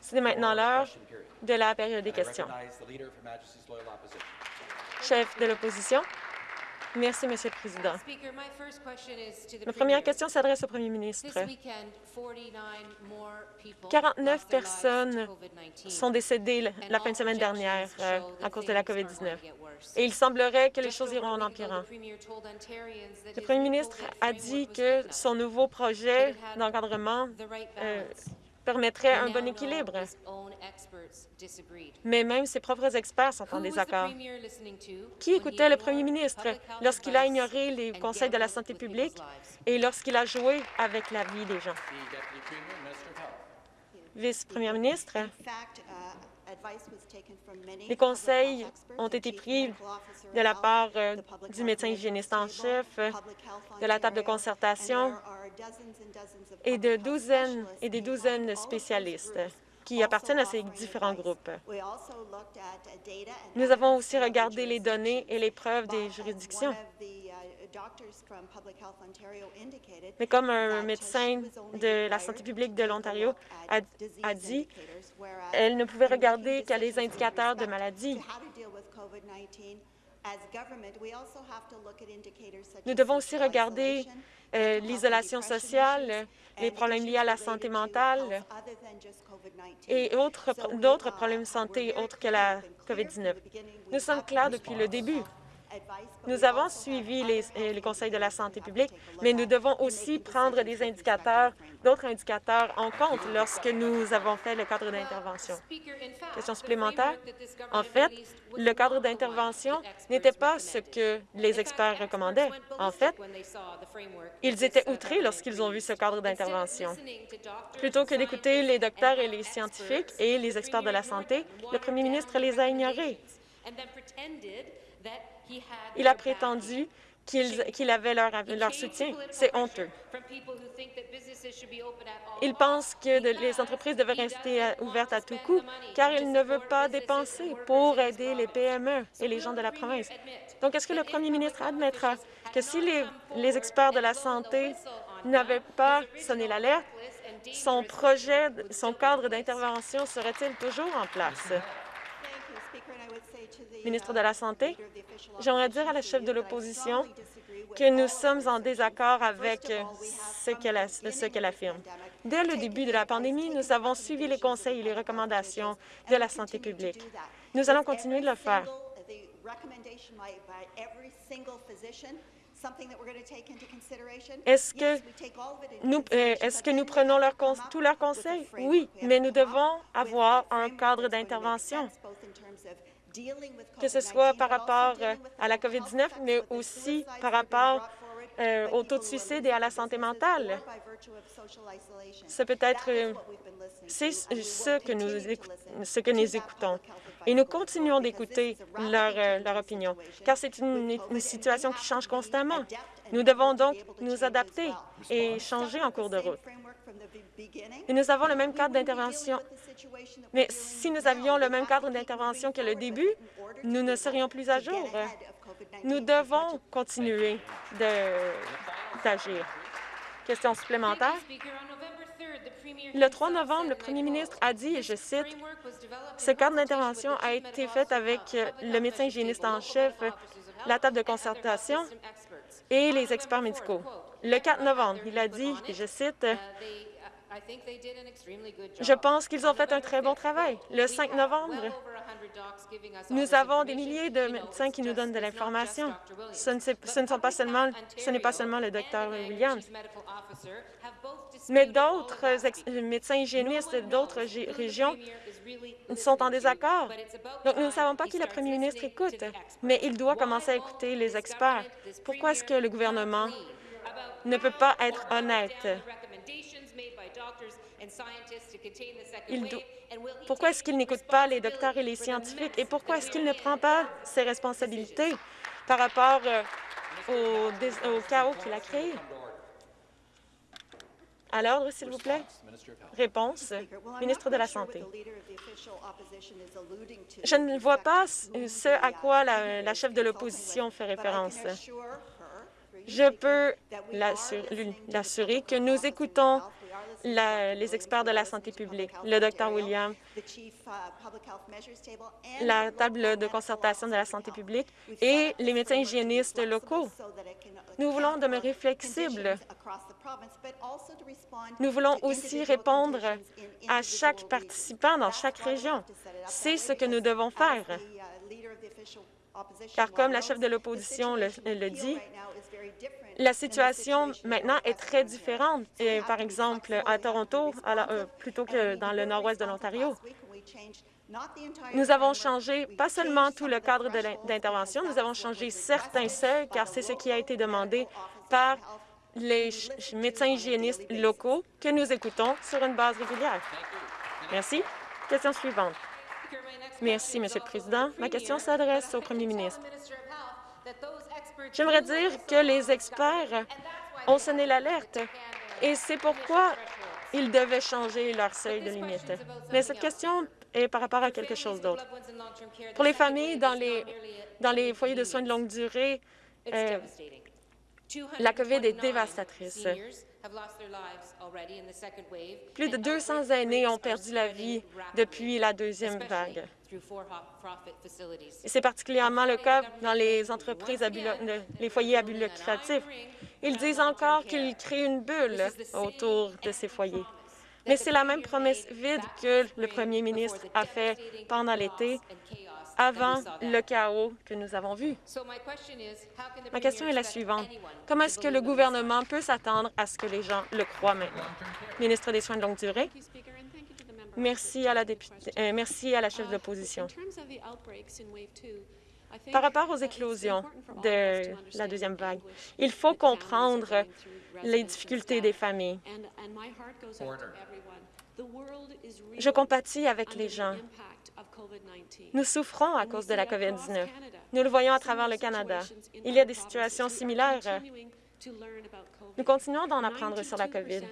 C'est maintenant l'heure de la période des questions. Chef de l'opposition. Merci, Monsieur le Président. Ma première question s'adresse au Premier ministre. 49 personnes sont décédées la fin de semaine dernière euh, à cause de la COVID-19 et il semblerait que les choses iront en empirant. Le Premier ministre a dit que son nouveau projet d'encadrement euh, permettrait un bon équilibre. Mais même ses propres experts sont en désaccord. Qui écoutait le premier ministre lorsqu'il a ignoré les conseils de la santé publique et lorsqu'il a joué avec la vie des gens? Vice-premier ministre, les conseils ont été pris de la part euh, du médecin hygiéniste en chef, de la table de concertation et de douzaines et des douzaines de spécialistes qui appartiennent à ces différents groupes. Nous avons aussi regardé les données et les preuves des juridictions. Mais comme un médecin de la santé publique de l'Ontario a, a, dit, elle ne pouvait regarder qu'à les indicateurs de maladie. Nous devons aussi regarder euh, l'isolation sociale, les problèmes liés à la santé mentale et d'autres problèmes de santé autres que la COVID-19. Nous sommes clairs depuis le début. Nous avons suivi les, euh, les, conseils de la santé publique, mais nous devons aussi prendre des indicateurs, d'autres indicateurs en compte lorsque nous avons fait le cadre d'intervention. Question supplémentaire? En fait, le cadre d'intervention n'était pas ce que les experts recommandaient. En fait, ils étaient outrés lorsqu'ils ont vu ce cadre d'intervention. Plutôt que d'écouter les docteurs et les scientifiques et les experts de la santé, le premier ministre les a ignorés. Il a prétendu qu'il avait leur, leur soutien. C'est honteux. Il pense que les entreprises devraient rester ouvertes à tout coup, car il ne veut pas dépenser pour aider les PME et les gens de la province. Donc, est-ce que le premier ministre admettra que si les, les experts de la santé n'avaient pas sonné l'alerte, son projet, son cadre d'intervention serait-il toujours en place? Ministre de la Santé, j'aimerais dire à la chef de l'opposition que nous sommes en désaccord avec ce qu'elle affirme. Dès le début de la pandémie, nous avons suivi les conseils et les recommandations de la santé publique. Nous allons continuer de le faire. Est-ce que, nous, euh, prenons tous leurs conseils? Oui, mais nous devons avoir un cadre d'intervention que ce soit par rapport euh, à la COVID-19, mais aussi par rapport euh, au taux de suicide et à la santé mentale. C'est peut-être euh, c'est ce que nous ce que nous écoutons. Et nous continuons d'écouter leur, leur opinion, car c'est une situation qui change constamment. Nous devons donc nous adapter et changer en cours de route. Et nous avons le même cadre d'intervention. Mais si nous avions le même cadre d'intervention que le début, nous ne serions plus à jour. Nous devons continuer d'agir. Question supplémentaire. Le 3 novembre, le premier ministre a dit, et je cite, « Ce cadre d'intervention a été fait avec le médecin hygiéniste en chef, la table de concertation et les experts médicaux. » Le 4 novembre, il a dit, et je cite, je pense qu'ils ont fait un très bon travail. Le 5 novembre, nous avons des milliers de médecins qui nous donnent de l'information. Ce, ne pas seulement, ce n'est pas seulement le docteur Williams, mais d'autres médecins hygiénistes d'autres régions sont en désaccord. Donc, nous ne savons pas qui le premier ministre écoute, mais il doit commencer à écouter les experts. Pourquoi est-ce que le gouvernement ne peut pas être honnête? Pourquoi est-ce qu'il n'écoute pas les docteurs et les scientifiques? Et pourquoi est-ce qu'il ne prend pas ses responsabilités par rapport euh, au, chaos qu'il a créé? À l'ordre, s'il vous plaît. Réponse, ministre de la Santé. Je ne vois pas ce à quoi la chef de l'opposition fait référence. Je peux l'assurer que nous écoutons les experts de la santé publique, le Dr William, la table de concertation de la santé publique et les médecins hygiénistes locaux. Nous voulons demeurer flexibles. Nous voulons aussi répondre à chaque participant dans chaque région. C'est ce que nous devons faire. Car comme la chef de l'opposition le, dit, la situation maintenant est très différente. Et, par exemple, à Toronto, euh, plutôt que dans le nord-ouest de l'Ontario, nous avons changé pas seulement tout le cadre d'intervention, nous avons changé certains seuils, car c'est ce qui a été demandé par les médecins hygiénistes locaux que nous écoutons sur une base régulière. Merci. Question suivante. Merci, Monsieur le Président. Ma question s'adresse au premier ministre. J'aimerais dire que les experts ont sonné l'alerte et c'est pourquoi ils devaient changer leur seuil de limite. Mais cette question est par rapport à quelque chose d'autre. Pour les familles dans les, foyers de soins de longue durée, euh, la COVID est dévastatrice. Plus de 200 aînés ont perdu la vie depuis la deuxième vague. C'est particulièrement le cas dans les entreprises, les foyers à but lucratif. Ils disent encore qu'ils créent une bulle autour de ces foyers. Mais c'est la même promesse vide que le premier ministre a fait pendant l'été avant le chaos que nous avons vu. Ma question est la suivante. Comment est-ce que le gouvernement peut s'attendre à ce que les gens le croient maintenant? Ministre des Soins de longue durée. Merci à la, députée, euh, merci à la chef de l'opposition. Par rapport aux éclosions de la deuxième vague, il faut comprendre les difficultés des familles. Je compatis avec les gens. Nous souffrons à cause de la COVID-19. Nous le voyons à travers le Canada. Il y a des situations similaires. Nous continuons d'en apprendre sur la COVID.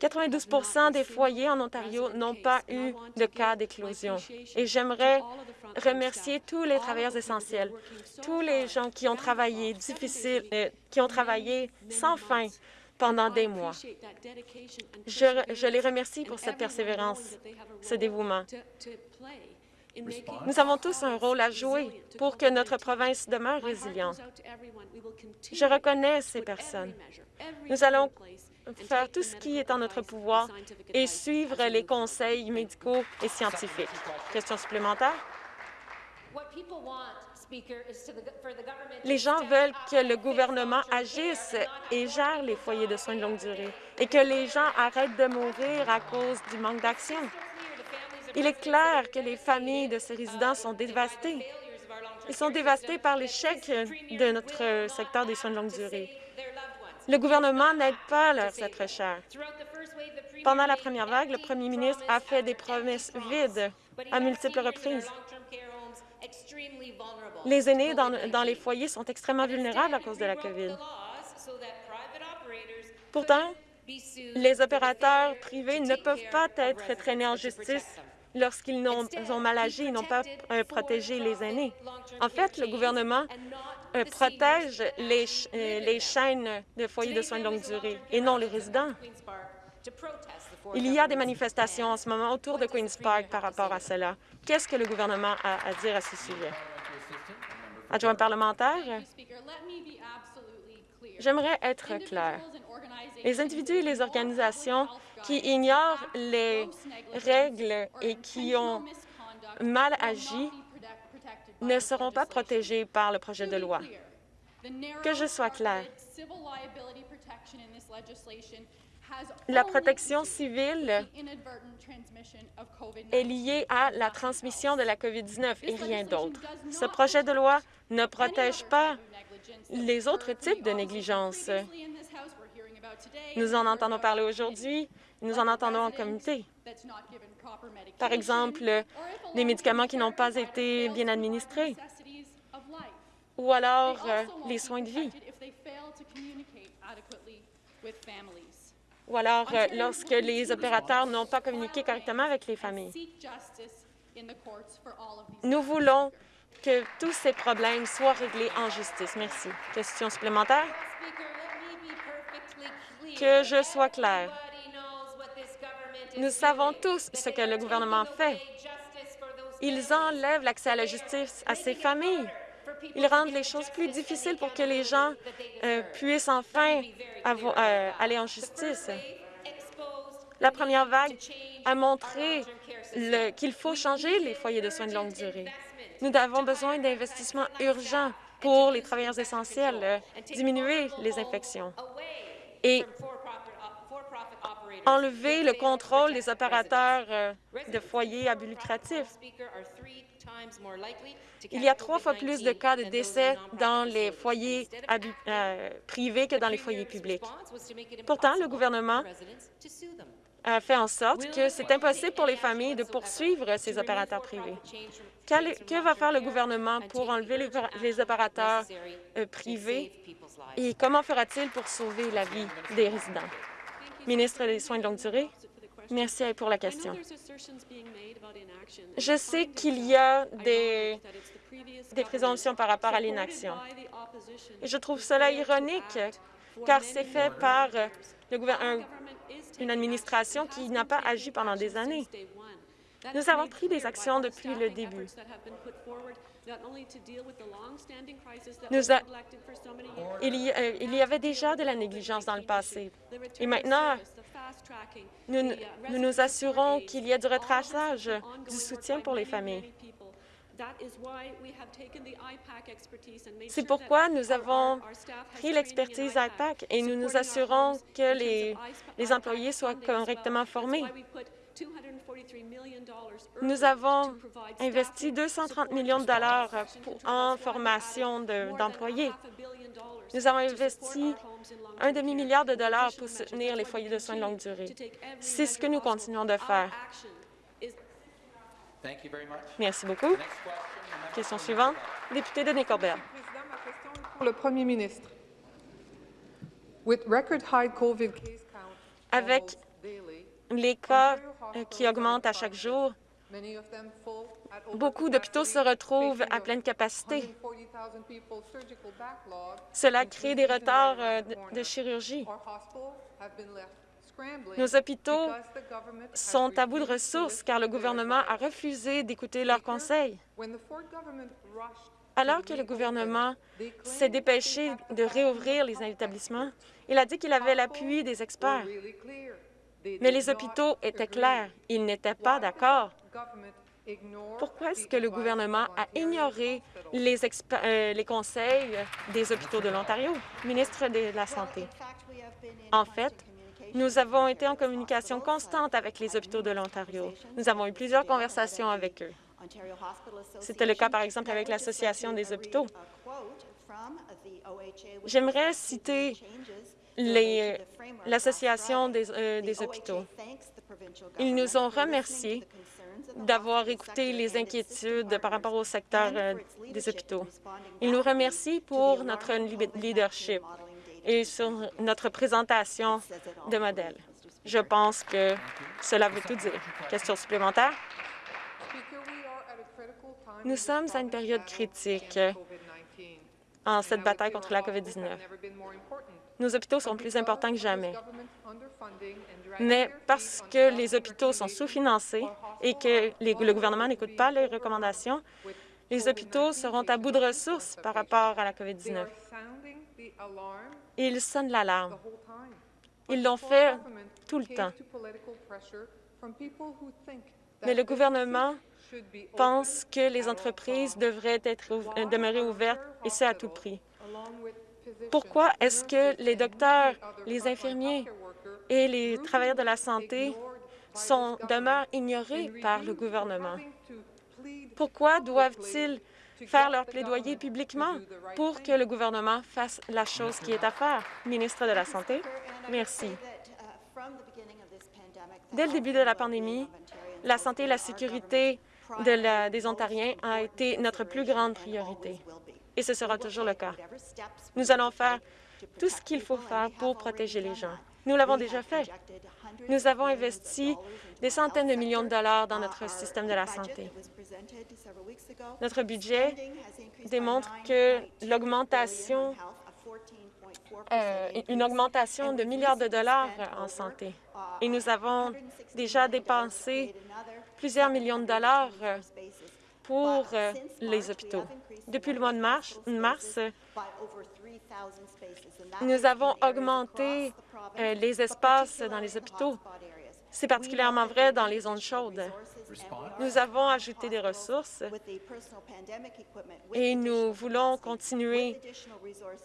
92% des foyers en Ontario n'ont pas eu de cas d'éclosion. Et j'aimerais remercier tous les travailleurs essentiels, tous les gens qui ont travaillé difficile, euh, qui ont travaillé sans fin pendant des mois. Je, les remercie pour cette persévérance, ce dévouement. Nous avons tous un rôle à jouer pour que notre province demeure résiliente. Je reconnais ces personnes. Nous allons faire tout ce qui est en notre pouvoir et suivre les conseils médicaux et scientifiques. Question supplémentaire? Les gens veulent que le gouvernement agisse et gère les foyers de soins de longue durée et que les gens arrêtent de mourir à cause du manque d'action. Il est clair que les familles de ces résidents sont dévastées. Ils sont dévastés par l'échec de notre secteur des soins de longue durée. Le gouvernement n'aide pas leurs êtres chers. Pendant la première vague, le premier ministre a fait des promesses vides à multiples reprises. Les aînés dans, les foyers sont extrêmement vulnérables à cause de la COVID. Pourtant, les opérateurs privés ne peuvent pas être traînés en justice lorsqu'ils ont, mal agi et n'ont pas euh, protégé les aînés. En fait, le gouvernement euh, protège les, euh, les chaînes de foyers de soins de longue durée et non les résidents. Il y a des manifestations en ce moment autour de Queen's Park par rapport à cela. Qu'est-ce que le gouvernement a à dire à ce sujet? Adjoint parlementaire, j'aimerais être clair. Les individus et les organisations qui ignorent les règles et qui ont mal agi ne seront pas protégés par le projet de loi. Que je sois clair, la protection civile est liée à la transmission de la COVID-19 et rien d'autre. Ce projet de loi ne protège pas les autres types de négligence. Nous en entendons parler aujourd'hui, nous en entendons en comité. Par exemple, des médicaments qui n'ont pas été bien administrés ou alors euh, les soins de vie ou alors euh, lorsque les opérateurs n'ont pas communiqué correctement avec les familles. Nous voulons que tous ces problèmes soient réglés en justice. Merci. Question supplémentaire? que je sois claire. Nous savons tous ce que le gouvernement fait. Ils enlèvent l'accès à la justice à ces familles. Ils rendent les choses plus difficiles pour que les gens euh, puissent enfin euh, aller en justice. La première vague a montré qu'il faut changer les foyers de soins de longue durée. Nous avons besoin d'investissements urgents pour les travailleurs essentiels, euh, diminuer les infections et enlever le contrôle des opérateurs de foyers à but lucratif. Il y a trois fois plus de cas de décès dans les foyers euh, privés que dans les foyers publics. Pourtant, le gouvernement a fait en sorte que c'est impossible pour les familles de poursuivre ces opérateurs privés. Que va faire le gouvernement pour enlever les, opérateurs euh, privés? et comment fera-t-il pour sauver la vie des résidents? Ministre des Soins de longue durée, merci pour la question. Je sais qu'il y a des, des présomptions par rapport à l'inaction. Je trouve cela ironique, car c'est fait par le une administration qui n'a pas agi pendant des années. Nous avons pris des actions depuis le début. Il, y, euh, il, y, avait déjà de la négligence dans le passé. Et maintenant, nous nous, nous assurons qu'il y a du retraçage, du soutien pour les familles. C'est pourquoi nous avons pris l'expertise IPAC et nous nous assurons que les, les employés soient correctement formés. Nous avons investi 230 millions de dollars en formation d'employés. Nous avons investi un demi-milliard de dollars pour soutenir les foyers de soins de longue durée. C'est ce que nous continuons de faire. Merci beaucoup. Question suivante, député de Nickelbert. Pour le premier ministre. Avec les cas qui augmentent à chaque jour, beaucoup d'hôpitaux se retrouvent à pleine capacité. Cela crée des retards euh, de chirurgie. Nos hôpitaux sont à bout de ressources car le gouvernement a refusé d'écouter leurs conseils. Alors que le gouvernement s'est dépêché de réouvrir les établissements, il a dit qu'il avait l'appui des experts. Mais les hôpitaux étaient clairs. Ils n'étaient pas d'accord. Pourquoi est-ce que le gouvernement a ignoré les, euh, les conseils des hôpitaux de l'Ontario? Ministre de la Santé. En fait, nous avons été en communication constante avec les hôpitaux de l'Ontario. Nous avons eu plusieurs conversations avec eux. C'était le cas, par exemple, avec l'Association des hôpitaux. J'aimerais citer l'Association des, euh, des hôpitaux. Ils nous ont remerciés d'avoir écouté les inquiétudes par rapport au secteur euh, des hôpitaux. Ils nous remercient pour notre leadership et sur notre présentation de modèle. Je pense que cela veut tout dire. Question supplémentaire? Nous sommes à une période critique en cette bataille contre la COVID-19. Nos hôpitaux sont plus importants que jamais. Mais parce que les hôpitaux sont sous-financés et que le gouvernement n'écoute pas les recommandations, les hôpitaux seront à bout de ressources par rapport à la COVID-19. Ils sonnent l'alarme. Ils l'ont fait tout le temps. Mais le gouvernement pense que les entreprises devraient être euh, demeurer ouvertes, et ce à tout prix. Pourquoi est-ce que les docteurs, les infirmiers et les travailleurs de la santé sont, demeurent ignorés par le gouvernement? Pourquoi doivent-ils faire leur plaidoyer publiquement pour que le gouvernement fasse la chose qui est à faire? Ministre de la Santé, merci. Dès le début de la pandémie, la santé et la sécurité des Ontariens a été notre plus grande priorité, et ce sera toujours le cas. Nous allons faire tout ce qu'il faut faire pour protéger les gens. Nous l'avons déjà fait. Nous avons investi des centaines de millions de dollars dans notre système de la santé. Notre budget démontre que l'augmentation euh, une augmentation de milliards de dollars en santé. Et nous avons déjà dépensé plusieurs millions de dollars pour euh, les hôpitaux. Depuis le mois de mars, mars nous avons augmenté euh, les espaces dans les hôpitaux. C'est particulièrement vrai dans les zones chaudes. Nous avons ajouté des ressources et nous voulons continuer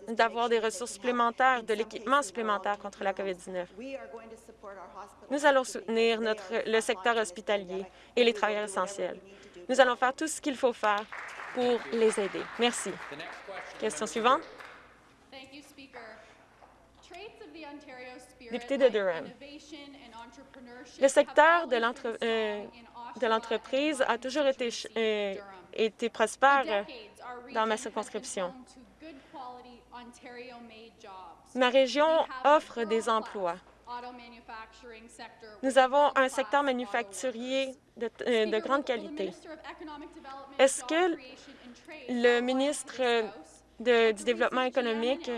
d'avoir des ressources supplémentaires, de l'équipement supplémentaire contre la COVID-19. Nous allons soutenir notre, le secteur hospitalier et les travailleurs essentiels. Nous allons faire tout ce qu'il faut faire pour les aider. Merci. Question suivante. Député de Durham. Le secteur euh, de l'entreprise a toujours été, euh, été prospère dans ma circonscription. Ma région offre des emplois. Nous avons un secteur manufacturier de, euh, de grande qualité. Est-ce que le ministre de, du Développement économique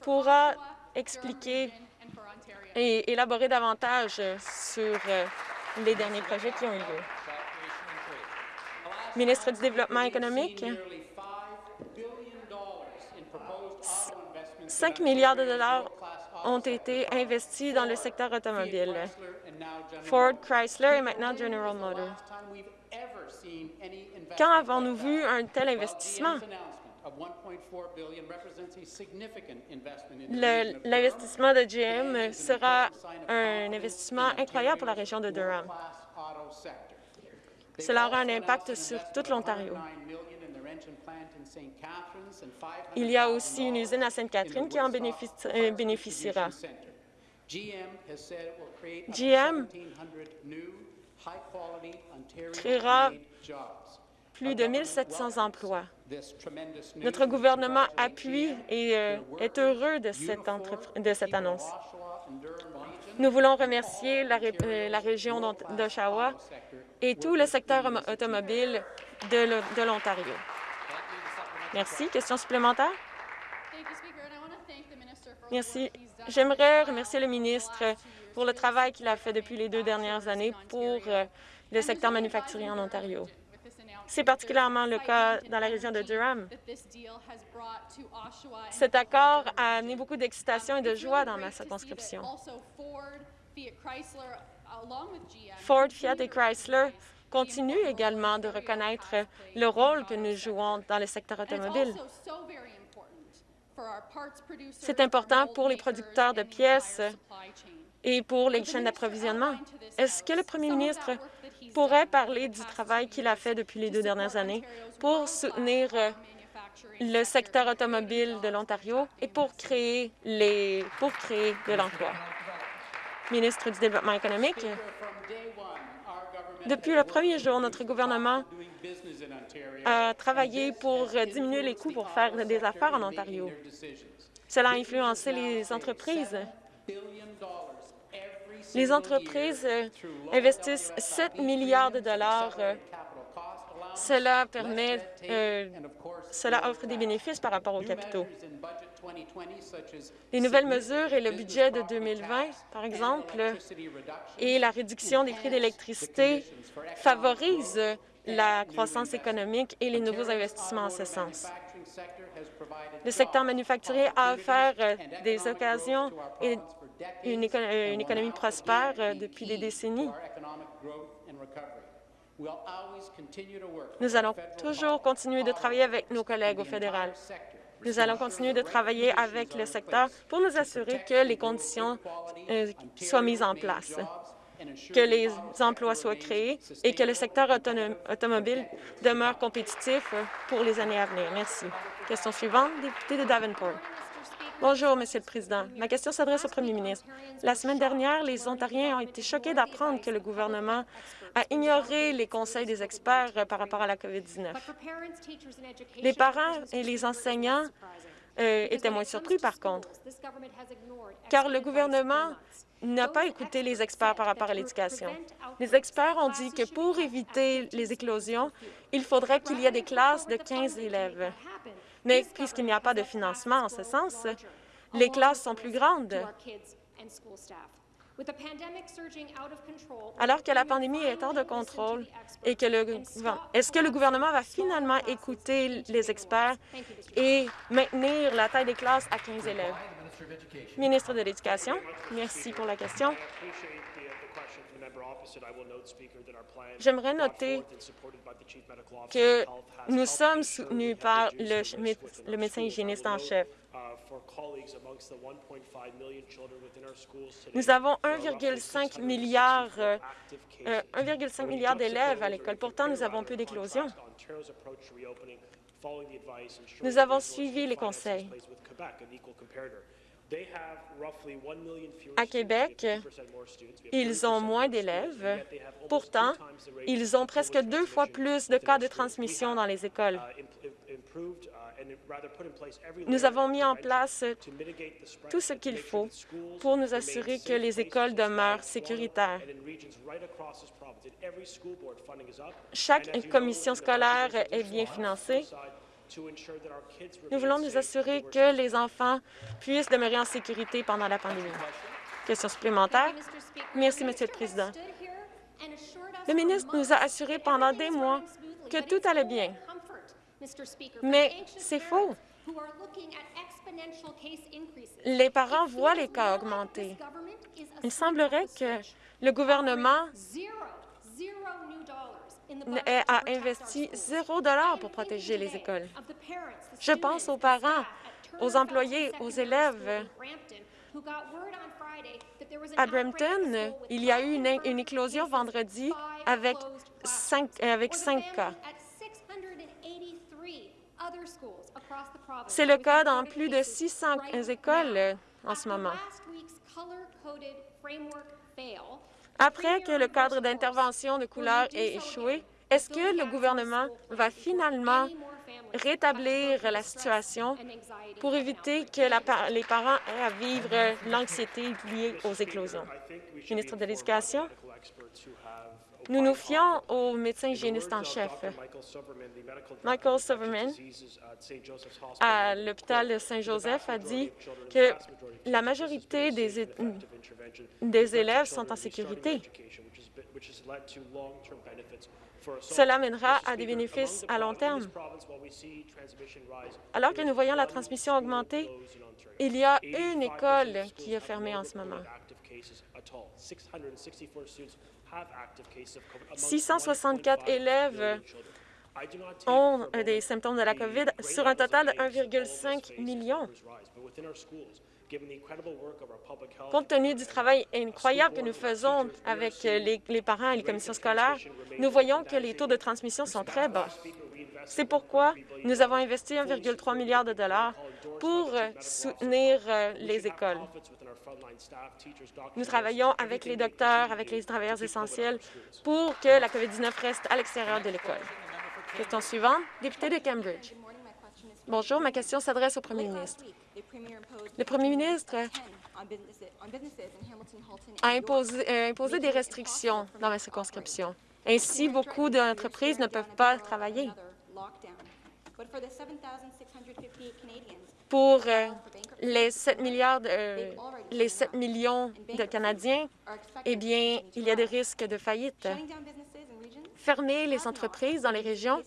pourra expliquer et élaborer davantage sur euh, les derniers projets qui ont eu lieu. Ministre du Développement économique, 5 milliards de dollars ont été investis dans le secteur automobile. Ford, Chrysler et maintenant General Motors. Quand avons-nous vu un tel investissement? L'investissement de GM sera un investissement incroyable pour la région de Durham. Cela aura un impact sur toute l'Ontario. Il y a aussi une usine à Sainte-Catherine qui en euh, bénéficiera. GM créera plus de 1 700 emplois. Notre gouvernement appuie et euh, est heureux de cette, de cette annonce. Nous voulons remercier la, euh, la région d'Oshawa et tout le secteur automobile de l'Ontario. Merci. Question supplémentaire? Merci. J'aimerais remercier le ministre pour le travail qu'il a fait depuis les deux dernières années pour euh, le secteur manufacturier en Ontario. C'est particulièrement le cas dans la région de Durham. Cet accord a amené beaucoup d'excitation et de joie dans ma circonscription. Ford, Fiat et Chrysler continuent également de reconnaître le rôle que nous jouons dans le secteur automobile. C'est important pour les producteurs de pièces et pour les chaînes d'approvisionnement. Est-ce que le premier ministre pourrait parler du travail qu'il a fait depuis les deux dernières années pour soutenir euh, le secteur automobile de l'Ontario et pour créer, les, pour créer de l'emploi? Ministre du Développement économique, depuis le premier jour, notre gouvernement a travaillé pour diminuer les coûts pour faire des affaires en Ontario. Cela a influencé les entreprises les entreprises investissent 7 milliards de dollars. Cela permet, euh, cela offre des bénéfices par rapport aux capitaux. Les nouvelles mesures et le budget de 2020, par exemple, et la réduction des prix d'électricité favorisent la croissance économique et les nouveaux investissements en ce sens. Le secteur manufacturier a offert des occasions et une, économie prospère euh, depuis des décennies. Nous allons toujours continuer de travailler avec nos collègues au fédéral. Nous allons continuer de travailler avec le secteur pour nous assurer que les conditions euh, soient mises en place, que les emplois soient créés et que le secteur automobile demeure compétitif pour les années à venir. Merci. Question suivante, député de Davenport. Bonjour, Monsieur le Président. Ma question s'adresse au Premier ministre. La semaine dernière, les Ontariens ont été choqués d'apprendre que le gouvernement a ignoré les conseils des experts par rapport à la COVID-19. Les parents et les enseignants euh, étaient moins surpris, par contre, car le gouvernement n'a pas écouté les experts par rapport à l'éducation. Les experts ont dit que pour éviter les éclosions, il faudrait qu'il y ait des classes de 15 élèves. Mais puisqu'il n'y a pas de financement en ce sens, les classes sont plus grandes. Alors que la pandémie est hors de contrôle et que le est-ce que le gouvernement va finalement écouter les experts et maintenir la taille des classes à 15 élèves? Ministre de l'Éducation, merci pour la question. J'aimerais noter que nous sommes soutenus par le, médecin hygiéniste en chef. Nous avons 1,5 milliard, euh, milliard d'élèves à l'école. Pourtant, nous avons peu d'éclosions. Nous avons suivi les conseils. À Québec, ils ont moins d'élèves. Pourtant, ils ont presque deux fois plus de cas de transmission dans les écoles. Nous avons mis en place tout ce qu'il faut pour nous assurer que les écoles demeurent sécuritaires. Chaque commission scolaire est bien financée nous voulons nous assurer que les enfants puissent demeurer en sécurité pendant la pandémie. Question supplémentaire. Merci, Monsieur le Président. Le ministre nous a assuré pendant des mois que tout allait bien. Mais c'est faux. Les parents voient les cas augmenter. Il semblerait que le gouvernement a investi zéro dollar pour protéger les écoles. Je pense aux parents, aux employés, aux élèves. À Brampton, il y a eu une, éclosion vendredi avec cinq, avec cinq cas. C'est le cas dans plus de 600 écoles en ce moment. Après que le cadre d'intervention de couleur ait échoué, est-ce que le gouvernement va finalement rétablir la situation pour éviter que les parents aient à vivre l'anxiété liée aux éclosions? Ministre de l'Éducation, nous nous fions au médecin hygiéniste en chef. Michael Silverman à l'hôpital Saint-Joseph a dit que la majorité des élèves sont en sécurité. Cela mènera à des bénéfices à long terme. Alors que nous voyons la transmission augmenter, il y a une école qui est fermée en ce moment. 664 élèves ont des symptômes de la COVID sur un total de 1,5 million. Compte tenu du travail incroyable que nous faisons avec les, parents et les commissions scolaires, nous voyons que les taux de transmission sont très bas. C'est pourquoi nous avons investi 1,3 milliard de dollars pour soutenir euh, les écoles. Nous travaillons avec les docteurs, avec les travailleurs essentiels pour que la COVID-19 reste à l'extérieur de l'école. Question suivante, député de Cambridge. Bonjour, ma question s'adresse au premier ministre. Le premier ministre a imposé, euh, imposé des restrictions dans ma circonscription. Ainsi, beaucoup d'entreprises ne peuvent pas travailler. Pour euh, les 7 milliards, euh, les 7 millions de Canadiens, eh bien, il y a des risques de faillite. Fermer les entreprises dans les régions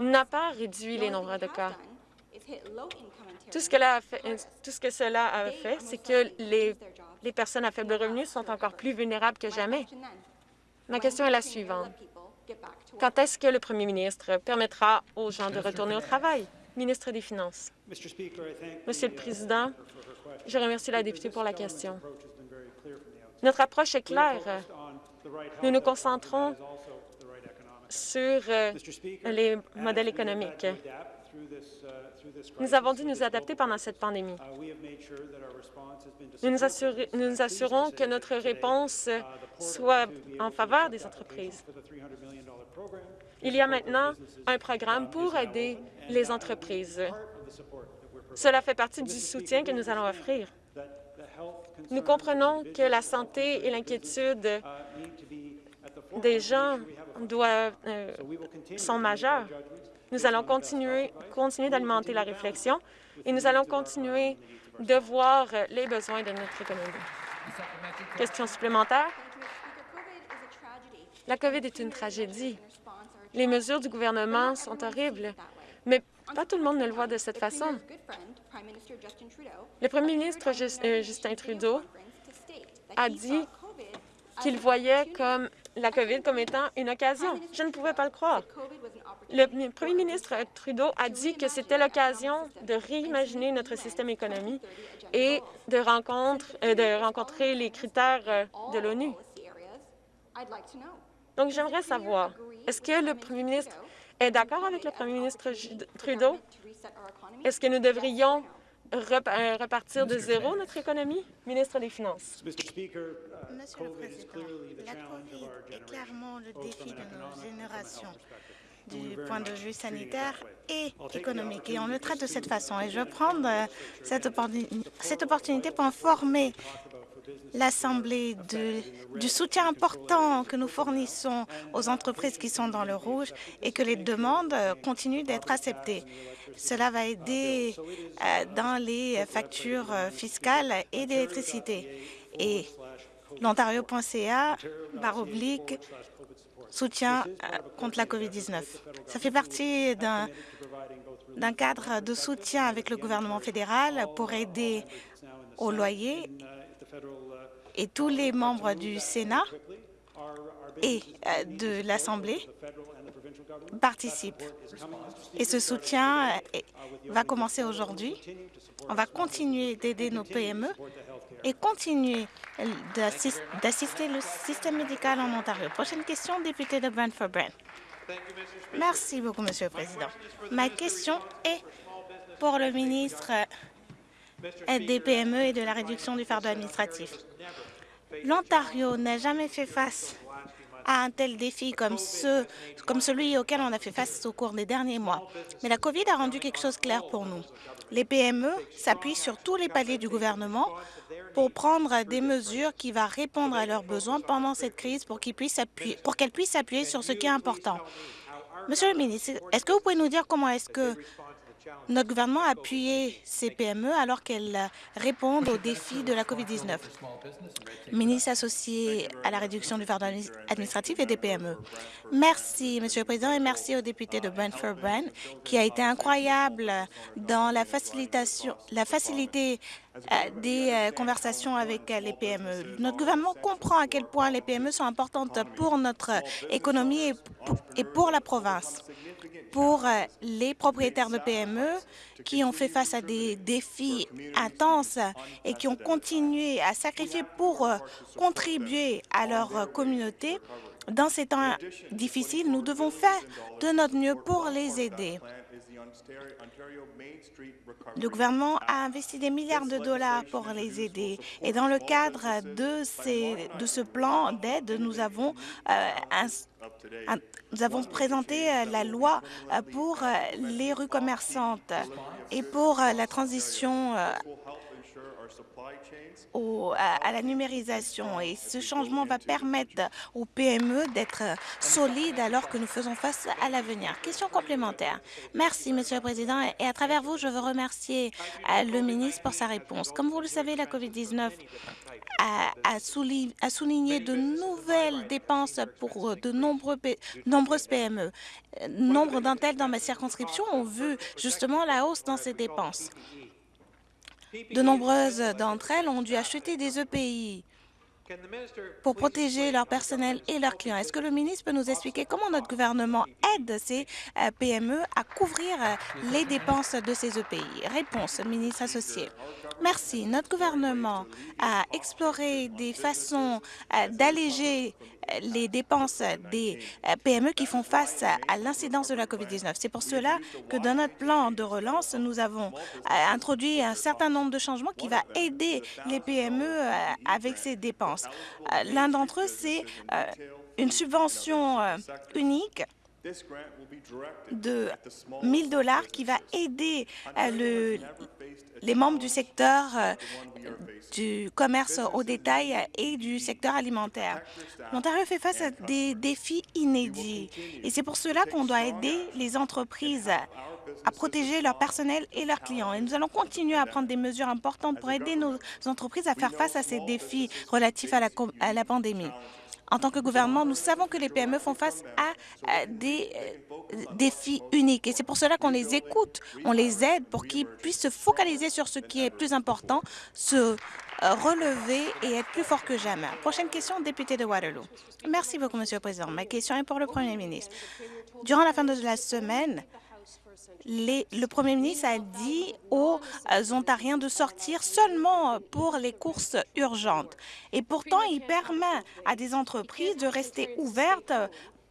n'a pas réduit les nombres de cas. Tout ce, que fait, tout ce que cela a fait, c'est que les, les personnes à faible revenu sont encore plus vulnérables que jamais. Ma question est la suivante. Quand est-ce que le premier ministre permettra aux gens de retourner au travail? Ministre des Finances. Monsieur le Président, je remercie la députée pour la question. Notre approche est claire. Nous nous concentrons sur euh, les modèles économiques. Nous avons dû nous adapter pendant cette pandémie. Nous nous, assurons que notre réponse soit en faveur des entreprises. Il y a maintenant un programme pour aider les entreprises. Cela fait partie du soutien que nous allons offrir. Nous comprenons que la santé et l'inquiétude des gens doivent, euh, sont majeures. Nous allons continuer, continuer d'alimenter la réflexion et nous allons continuer de voir les besoins de notre économie. Question supplémentaire? La COVID est une tragédie. Les mesures du gouvernement sont horribles, mais pas tout le monde ne le voit de cette façon. Le premier ministre euh, Justin Trudeau a dit qu'il voyait comme la COVID comme étant une occasion. Je ne pouvais pas le croire. Le premier ministre Trudeau a dit que c'était l'occasion de réimaginer notre système économique et de, euh, de rencontrer les critères euh, de l'ONU. Donc, j'aimerais savoir, est-ce que le premier ministre est d'accord avec le premier ministre Trudeau? Est-ce que nous devrions euh, repartir de zéro notre économie? Ministre des Finances? Monsieur le Président, la COVID est clairement le défi de nos générations du point de vue sanitaire et économique. Et on le traite de cette façon. Et je vais prendre euh, cette, cette opportunité pour informer l'Assemblée du soutien important que nous fournissons aux entreprises qui sont dans le rouge et que les demandes continuent d'être acceptées. Cela va aider euh, dans les factures fiscales et d'électricité. Et l'Ontario.ca, barre oblique, soutien euh, contre la COVID-19. Ça fait partie d'un cadre de soutien avec le gouvernement fédéral pour aider au loyer et tous les membres du Sénat et euh, de l'Assemblée participent. Et ce soutien va commencer aujourd'hui. On va continuer d'aider nos PME et continuer d'assister le système médical en Ontario. Prochaine question, député de Brantford-Brant. Merci beaucoup, Monsieur le Président. Ma question est pour le ministre des PME et de la réduction du fardeau administratif. L'Ontario n'a jamais fait face à un tel défi comme, ce, comme celui auquel on a fait face au cours des derniers mois. Mais la COVID a rendu quelque chose clair pour nous. Les PME s'appuient sur tous les paliers du gouvernement pour prendre des mesures qui vont répondre à leurs besoins pendant cette crise pour qu'elles puissent, puissent s'appuyer sur ce qui est important. Monsieur le ministre, est-ce que vous pouvez nous dire comment est-ce que notre gouvernement a appuyé ces PME alors qu'elles répondent aux défis de la COVID-19. Ministre associé à la réduction du fardeau administratif et des PME. Merci, Monsieur le Président, et merci au député de Brentford Brand qui a été incroyable dans la facilitation, la facilité euh, des euh, conversations avec euh, les PME. Notre gouvernement comprend à quel point les PME sont importantes pour notre économie et pour la province pour euh, les propriétaires de PME qui ont fait face à des défis intenses et qui ont continué à sacrifier pour euh, contribuer à leur communauté. Dans ces temps difficiles, nous devons faire de notre mieux pour les aider. Le gouvernement a investi des milliards de dollars pour les aider. Et dans le cadre de, ce plan d'aide, nous avons avons présenté euh, la loi euh, pour euh, les rues commerçantes et pour la transition à, la numérisation. Et ce changement va permettre aux PME d'être solides alors que nous faisons face à l'avenir. Question complémentaire. Merci, Monsieur le Président. Et à travers vous, je veux remercier le ministre pour sa réponse. Comme vous le savez, la COVID-19 a, souligné, de nouvelles dépenses pour de nombreux, nombreuses PME. Nombre d'entre elles dans ma circonscription ont vu justement la hausse dans ces dépenses. De nombreuses d'entre elles ont dû acheter des EPI pour protéger leur personnel et leurs clients. Est-ce que le ministre peut nous expliquer comment notre gouvernement aide ces euh, PME à couvrir euh, les dépenses de ces EPI? Réponse, ministre associé. Merci. Notre gouvernement a exploré des façons euh, d'alléger les dépenses des PME qui font face à l'incidence de la COVID-19. C'est pour cela que dans notre plan de relance, nous avons introduit un certain nombre de changements qui va aider les PME avec ces dépenses. Euh, l'un d'entre eux, c'est euh, une subvention euh, unique de 1000 dollars qui va aider euh, le, les membres du secteur euh, du commerce au détail et du secteur alimentaire. L'Ontario fait face à des défis inédits et c'est pour cela qu'on doit aider les entreprises à protéger leur personnel et leurs clients. Et nous allons continuer à prendre des mesures importantes pour aider nos entreprises à faire face à ces défis relatifs à la, à la pandémie. En tant que gouvernement, nous savons que les PME font face à, des euh, défis uniques et c'est pour cela qu'on les écoute, on les aide pour qu'ils puissent se focaliser sur ce qui est plus important, se euh, relever et être plus fort que jamais. Prochaine question, député de Waterloo. Merci beaucoup, Monsieur le Président. Ma question est pour le Premier ministre. Durant la fin de la semaine, le Premier ministre a dit aux Ontariens de sortir seulement pour les courses urgentes. Et pourtant, il permet à des entreprises de rester ouvertes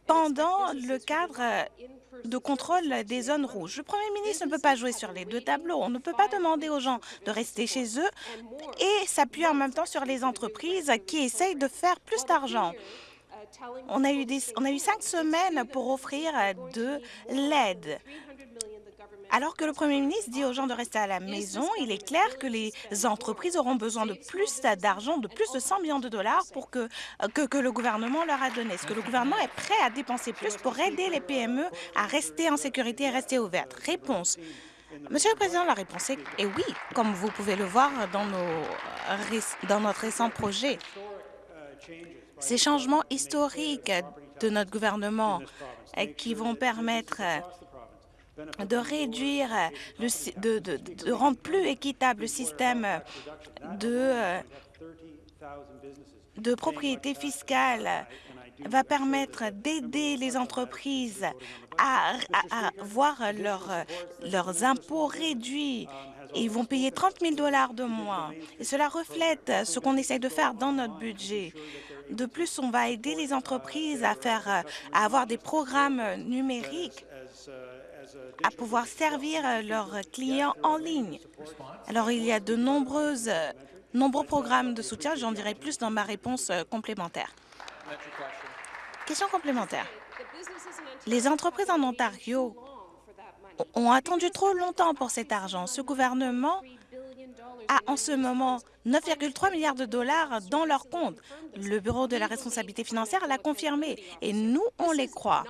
pendant le cadre de contrôle des zones rouges. Le Premier ministre ne peut pas jouer sur les deux tableaux. On ne peut pas demander aux gens de rester chez eux et s'appuyer en même temps sur les entreprises qui essayent de faire plus d'argent. On a, eu on a eu cinq semaines pour offrir de l'aide. Alors que le Premier ministre dit aux gens de rester à la maison, il est clair que les entreprises auront besoin de plus d'argent, de plus de 100 millions de dollars pour que, le gouvernement leur a donné. Est-ce que le gouvernement est prêt à dépenser plus pour aider les PME à rester en sécurité et rester ouvertes? Réponse. Monsieur le Président, la réponse est, est oui, comme vous pouvez le voir dans, nos, dans notre récent projet. Ces changements historiques de notre gouvernement qui vont permettre de réduire, le, de, rendre plus équitable le système de, propriété fiscale va permettre d'aider les entreprises à, voir leur, leurs impôts réduits et ils vont payer 30 000 dollars de moins. Et cela reflète ce qu'on essaie de faire dans notre budget. De plus, on va aider les entreprises à avoir des programmes numériques à pouvoir servir leurs clients en ligne. Alors, il y a de nombreuses, nombreux programmes de soutien. J'en dirai plus dans ma réponse complémentaire. Question complémentaire. Les entreprises en Ontario ont attendu trop longtemps pour cet argent. Ce gouvernement a en ce moment 9,3 milliards de dollars dans leur compte. Le Bureau de la responsabilité financière l'a confirmé et nous, on les croit.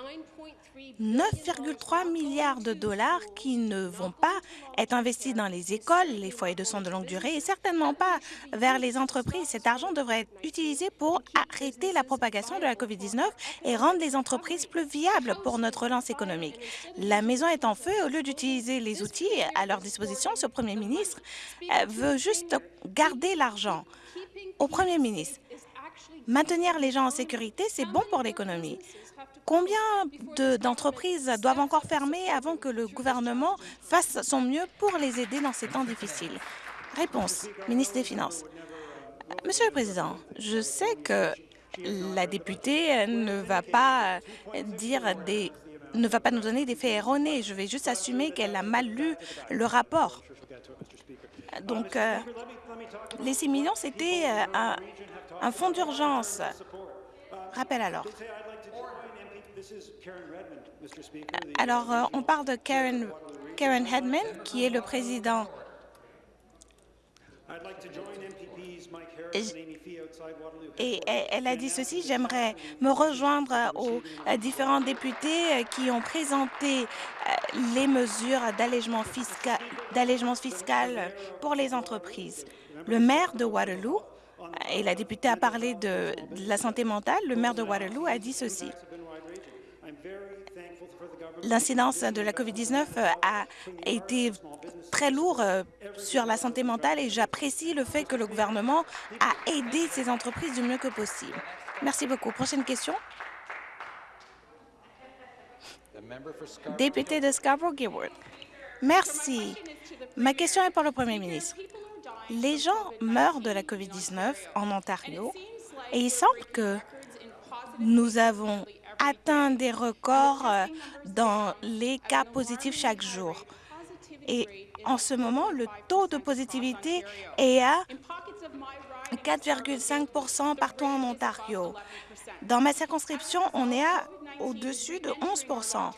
9,3 milliards de dollars qui ne vont pas être investis dans les écoles, les foyers de soins de longue durée et certainement pas vers les entreprises. Cet argent devrait être utilisé pour arrêter la propagation de la COVID-19 et rendre les entreprises plus viables pour notre relance économique. La maison est en feu. Au lieu d'utiliser les outils à leur disposition, ce premier ministre euh, veut juste garder l'argent. Au premier ministre, maintenir les gens en sécurité, c'est bon pour l'économie. Combien d'entreprises doivent encore fermer avant que le gouvernement fasse son mieux pour les aider dans ces temps difficiles? Réponse, ministre des Finances. Monsieur le Président, je sais que la députée ne va pas dire des ne va pas nous donner des faits erronés. Je vais juste assumer qu'elle a mal lu le rapport. Donc, euh, les 6 millions, c'était euh, un, un fonds d'urgence. Rappel alors. Alors, euh, on parle de Karen, Karen Hedman, qui est le président et elle a dit ceci, j'aimerais me rejoindre aux différents députés qui ont présenté euh, les mesures d'allègement fiscal, fiscal pour les entreprises. Le maire de Waterloo, et la députée a parlé de la santé mentale, le maire de Waterloo a dit ceci. L'incidence de la COVID-19 euh, a été très lourde euh, sur la santé mentale et j'apprécie le fait que le gouvernement a aidé ces entreprises du mieux que possible. Merci beaucoup. Prochaine question. Député de Scarborough-Gilbert. Merci. Ma question est pour le Premier ministre. Les gens meurent de la COVID-19 en Ontario et il semble que nous avons atteint des records euh, dans les cas positifs chaque jour. Et en ce moment, le taux de positivité est à 4,5% partout en Ontario. Dans ma circonscription, on est à au-dessus de 11%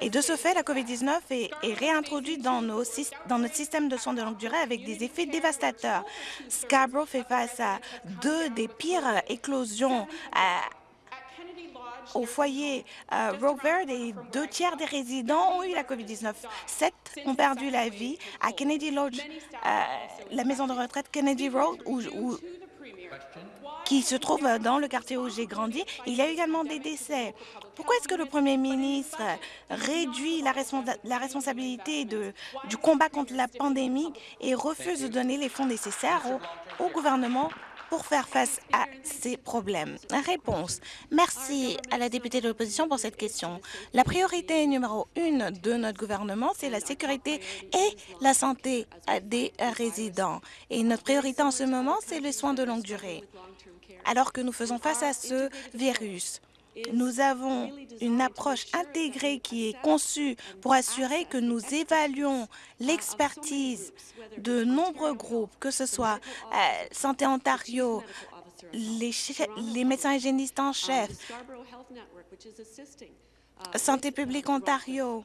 et de ce fait, la COVID-19 est, réintroduite dans, notre système de soins de longue durée avec des effets dévastateurs. Scarborough fait face à deux des pires éclosions à, au foyer euh, Verde et deux tiers des résidents ont eu la COVID-19. Sept ont perdu la vie à Kennedy Lodge, euh, la maison de retraite Kennedy Road, qui se trouve dans le quartier où j'ai grandi. Il y a également des décès. Pourquoi est-ce que le Premier ministre réduit la, responsa la responsabilité du combat contre la pandémie et refuse de donner les fonds nécessaires au gouvernement pour faire face à ces problèmes Réponse. Merci à la députée de l'opposition pour cette question. La priorité numéro une de notre gouvernement, c'est la sécurité et la santé des résidents. Et notre priorité en ce moment, c'est les soins de longue durée. Alors que nous faisons face à ce virus, nous avons une approche intégrée qui est conçue pour assurer que nous évaluons l'expertise de nombreux groupes, que ce soit euh, Santé Ontario, les, les médecins hygiénistes en chef, Santé publique Ontario,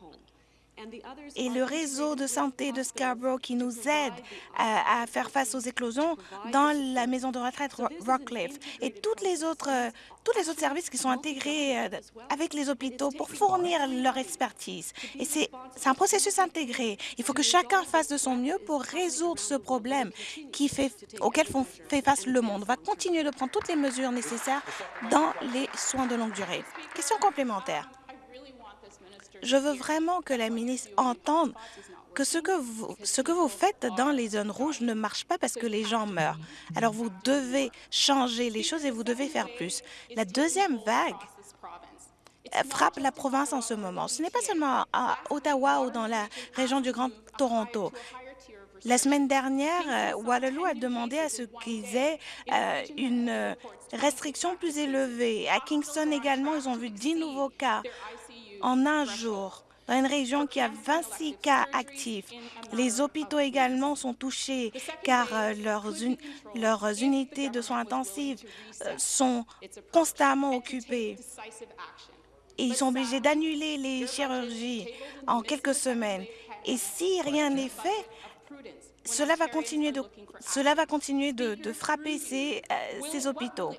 et le réseau de santé de Scarborough qui nous aide à, à, faire face aux éclosions dans la maison de retraite Rockcliffe et toutes les autres, tous les autres services qui sont intégrés euh, avec les hôpitaux pour fournir leur expertise. Et c'est un processus intégré. Il faut que chacun fasse de son mieux pour résoudre ce problème qui fait, auquel fait face le monde. On va continuer de prendre toutes les mesures nécessaires dans les soins de longue durée. Question complémentaire. Je veux vraiment que la ministre entende que ce que, vous, faites dans les zones rouges ne marche pas parce que les gens meurent. Alors vous devez changer les choses et vous devez faire plus. La deuxième vague frappe la province en ce moment. Ce n'est pas seulement à Ottawa ou dans la région du Grand Toronto. La semaine dernière, Waterloo a demandé à ce qu'ils aient euh, une restriction plus élevée. À Kingston également, ils ont vu 10 nouveaux cas en un jour dans une région qui a 26 cas actifs. Les hôpitaux également sont touchés car euh, leurs, leurs unités de soins intensifs euh, sont constamment occupées. Et ils sont obligés d'annuler les chirurgies en quelques semaines. Et si rien n'est fait, cela va continuer de, cela va continuer de, de frapper ces, euh, ces hôpitaux.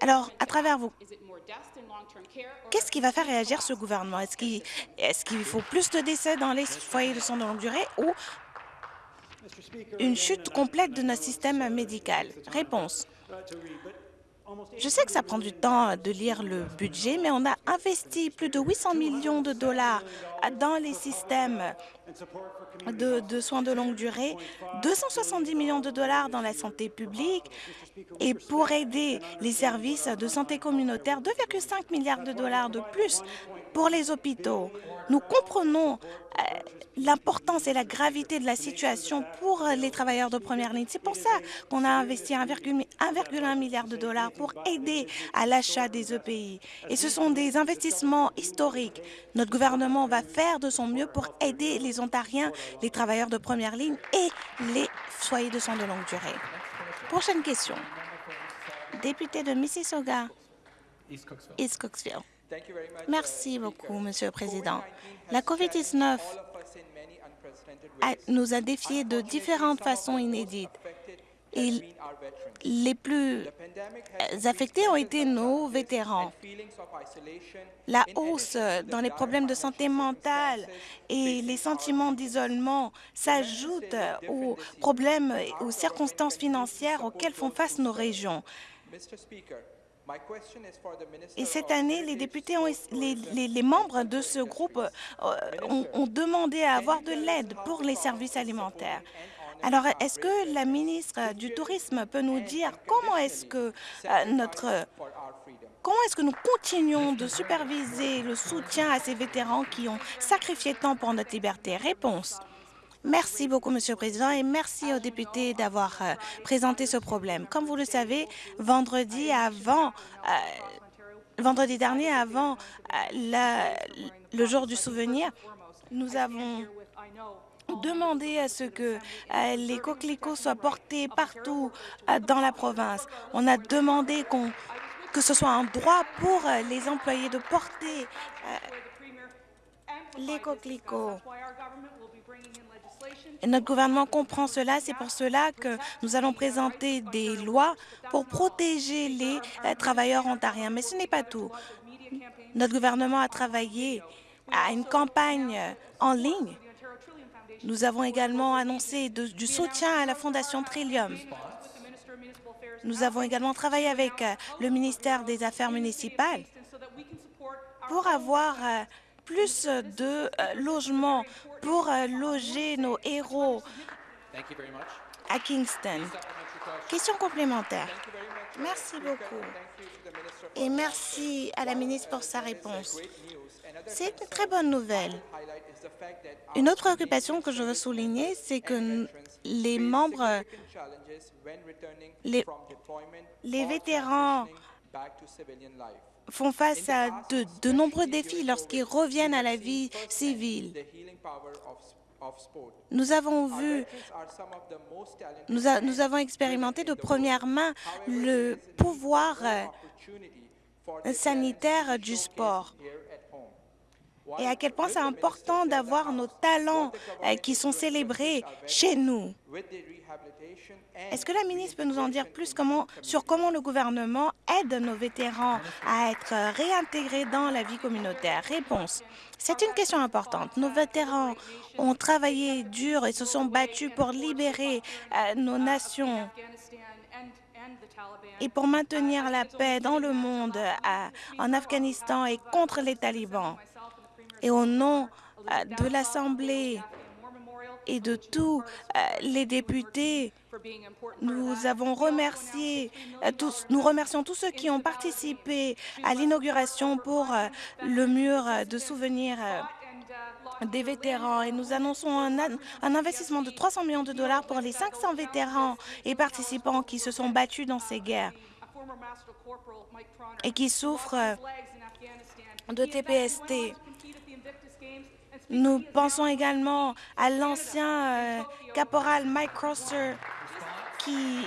Alors, à travers vous, qu'est-ce qui va faire réagir ce gouvernement? Est-ce qu'il faut plus de décès dans les foyers de soins de longue durée ou une chute complète de notre système médical? Réponse. Je sais que ça prend du temps de lire le budget, mais on a investi plus de 800 millions de dollars dans les systèmes de, soins de longue durée, 270 millions de dollars dans la santé publique et pour aider les services de santé communautaire, 2,5 milliards de dollars de plus pour les hôpitaux. Nous comprenons euh, l'importance et la gravité de la situation pour les travailleurs de première ligne. C'est pour ça qu'on a investi 1,1 milliard de dollars pour aider à l'achat des EPI. Et ce sont des investissements historiques. Notre gouvernement va faire de son mieux pour aider les Ontariens, les travailleurs de première ligne et les foyers de soins de longue durée. Prochaine question. Député de Mississauga, East Cooksville. Merci beaucoup, Monsieur le Président. La COVID-19 nous a défiés de différentes façons inédites. Et les plus affectés ont été nos vétérans. La hausse dans les problèmes de santé mentale et les sentiments d'isolement s'ajoutent aux problèmes et aux circonstances financières auxquelles font face nos régions. Et cette année, les députés, ont, les, les, les membres de ce groupe euh, ont, ont demandé à avoir de l'aide pour les services alimentaires. Alors, est-ce que la ministre du Tourisme peut nous dire comment est-ce que euh, notre comment est-ce que nous continuons de superviser le soutien à ces vétérans qui ont sacrifié tant pour notre liberté? Réponse. Merci beaucoup, Monsieur le Président, et merci aux députés d'avoir euh, présenté ce problème. Comme vous le savez, vendredi euh, dernier, avant euh, le jour du souvenir, nous avons demander à ce que les coquelicots soient portés partout dans la province. On a demandé que ce soit un droit pour les employés de porter les coquelicots. Notre gouvernement comprend cela. C'est pour cela que nous allons présenter des lois pour protéger les travailleurs ontariens. Mais ce n'est pas tout. Notre gouvernement a travaillé à une campagne en ligne nous avons également annoncé du soutien à la Fondation Trillium. Nous avons également travaillé avec euh, le ministère des Affaires municipales pour avoir euh, plus de euh, logements pour loger nos héros à Kingston. Question complémentaire. Merci beaucoup. Et merci à la ministre pour sa réponse. C'est une très bonne nouvelle. Une autre préoccupation que je veux souligner, c'est que les membres, les, les vétérans font face à de, nombreux défis lorsqu'ils reviennent à la vie civile. Nous avons vu, nous, avons expérimenté de première main le pouvoir euh, sanitaire du sport et à quel point c'est important d'avoir nos talents euh, qui sont célébrés chez nous. Est-ce que la ministre peut nous en dire plus sur comment le gouvernement aide nos vétérans à être réintégrés dans la vie communautaire? Réponse. C'est une question importante. Nos vétérans ont travaillé dur et se sont battus pour libérer euh, nos nations et pour maintenir la paix dans le monde, euh, en Afghanistan et contre les talibans. Et au nom euh, de l'Assemblée et de tous euh, les députés, nous avons remercié euh, tous, nous remercions tous ceux qui ont participé à l'inauguration pour le mur de souvenirs des vétérans et nous annonçons un, un, investissement de 300 millions de dollars pour les 500 vétérans et participants qui se sont battus dans ces guerres et qui souffrent de TPST. Nous pensons également à l'ancien euh, caporal Mike Crosser qui,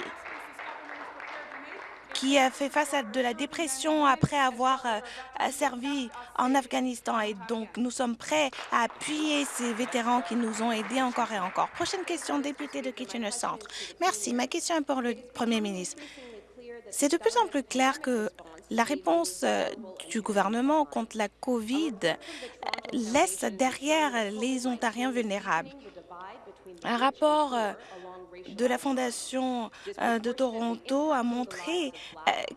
qui a fait face à de la dépression après avoir euh, servi en Afghanistan. Et donc, nous sommes prêts à appuyer ces vétérans qui nous ont aidés encore et encore. Prochaine question, député de Kitchener Centre. Merci. Ma question est pour le Premier ministre. C'est de plus en plus clair que la réponse euh, du gouvernement contre la COVID euh, laisse derrière les Ontariens vulnérables. Un rapport euh, de la Fondation de Toronto a montré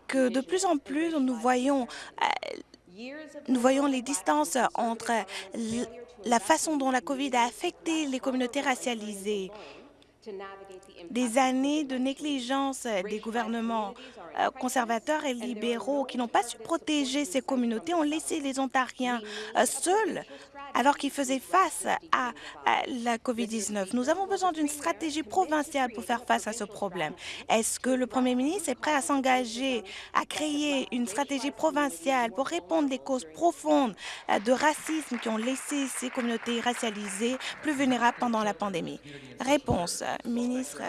que de plus en plus nous voyons, nous voyons les distances entre la façon dont la COVID a affecté les communautés racialisées des années de négligence des gouvernements euh, conservateurs et libéraux qui n'ont pas su protéger ces communautés ont laissé les Ontariens euh, seuls alors qu'ils faisaient face à, la COVID-19. Nous avons besoin d'une stratégie provinciale pour faire face à ce problème. Est-ce que le Premier ministre est prêt à s'engager à créer une stratégie provinciale pour répondre aux causes profondes euh, de racisme qui ont laissé ces communautés racialisées plus vulnérables pendant la pandémie? Réponse, ministre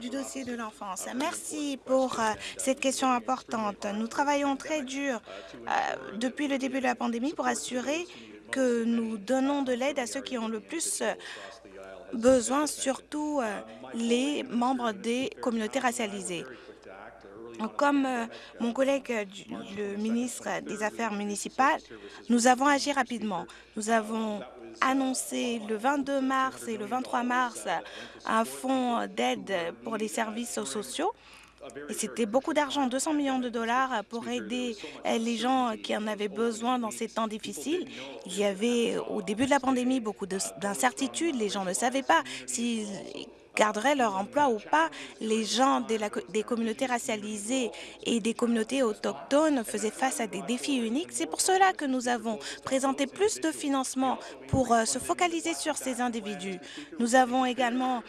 du dossier de l'enfance. Merci pour euh, cette question importante. Nous travaillons très dur euh, depuis le début de la pandémie pour assurer que nous donnons de l'aide à ceux qui ont le plus euh, besoin, surtout les membres des communautés racialisées. Comme mon collègue, le ministre des Affaires municipales, nous avons agi rapidement. Nous avons annoncé le 22 mars et le 23 mars un fonds d'aide pour les services sociaux. C'était beaucoup d'argent, 200 millions de dollars pour aider les gens qui en avaient besoin dans ces temps difficiles. Il y avait au début de la pandémie beaucoup d'incertitudes. Les gens ne savaient pas s'ils garderaient leur emploi ou pas. Les gens des communautés racialisées et des communautés autochtones faisaient face à des défis uniques. C'est pour cela que nous avons présenté plus de financement pour euh, se focaliser sur ces individus. Nous avons également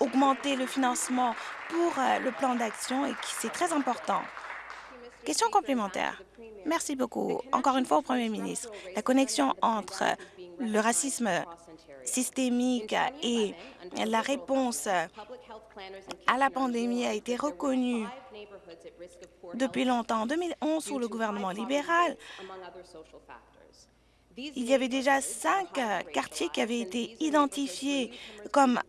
augmenté le financement pour euh, le plan d'action et c'est très important. Question complémentaire. Merci beaucoup. Encore une fois au Premier ministre. La connexion entre le racisme systémique et la réponse à la pandémie a été reconnue depuis longtemps. En 2011, sous le gouvernement libéral, il y avait déjà cinq quartiers qui avaient été identifiés comme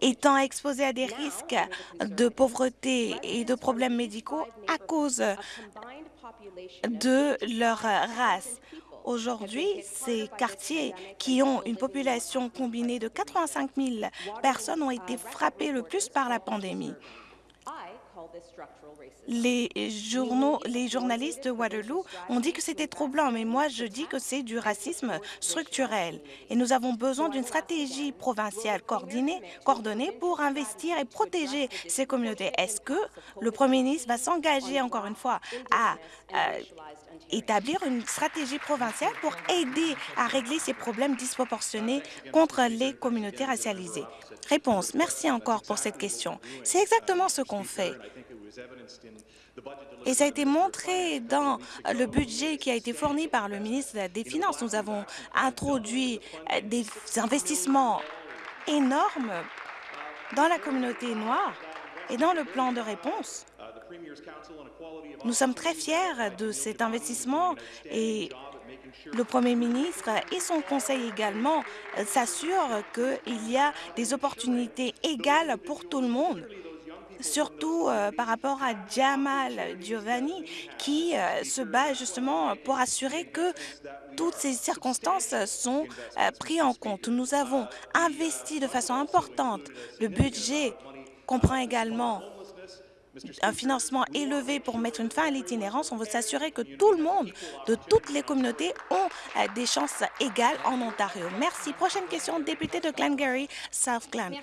étant exposés à des risques de pauvreté et de problèmes médicaux à cause de leur race. Aujourd'hui, ces quartiers qui ont une population combinée de 85 000 personnes ont été frappés le plus par la pandémie. Les, journaux, les journalistes de Waterloo ont dit que c'était troublant, mais moi, je dis que c'est du racisme structurel. Et nous avons besoin d'une stratégie provinciale coordonnée, coordonnée pour investir et protéger ces communautés. Est-ce que le premier ministre va s'engager, encore une fois, à établir une stratégie provinciale pour aider à régler ces problèmes disproportionnés contre les communautés racialisées? Réponse. Merci encore pour cette question. C'est exactement ce qu'on fait. Et ça a été montré dans le budget qui a été fourni par le ministre des Finances. Nous avons introduit des investissements énormes dans la communauté noire et dans le plan de réponse. Nous sommes très fiers de cet investissement et le Premier ministre et son conseil également s'assurent qu'il y a des opportunités égales pour tout le monde surtout euh, par rapport à Jamal Giovanni, qui euh, se bat justement pour assurer que toutes ces circonstances sont euh, prises en compte. Nous avons investi de façon importante. Le budget comprend également un financement élevé pour mettre une fin à l'itinérance. On veut s'assurer que tout le monde, de toutes les communautés, ont des chances égales en Ontario. Merci. Prochaine question, député de Glengarry, South Glen.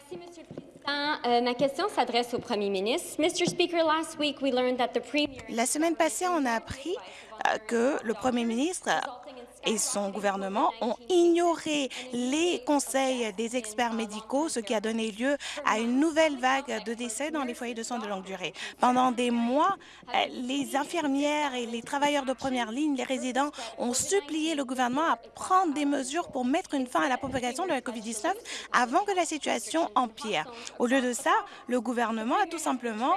Euh, ma question s'adresse au Premier ministre. Mr. Speaker, last week we learned that the Premier... La semaine passée, on a appris euh, que le Premier ministre et son gouvernement ont ignoré les conseils des experts médicaux, ce qui a donné lieu à une nouvelle vague de décès dans les foyers de soins de longue durée. Pendant des mois, euh, les infirmières et les travailleurs de première ligne, les résidents, ont supplié le gouvernement à prendre des mesures pour mettre une fin à la propagation de la COVID-19 avant que la situation empire. Au lieu de ça, le gouvernement a tout simplement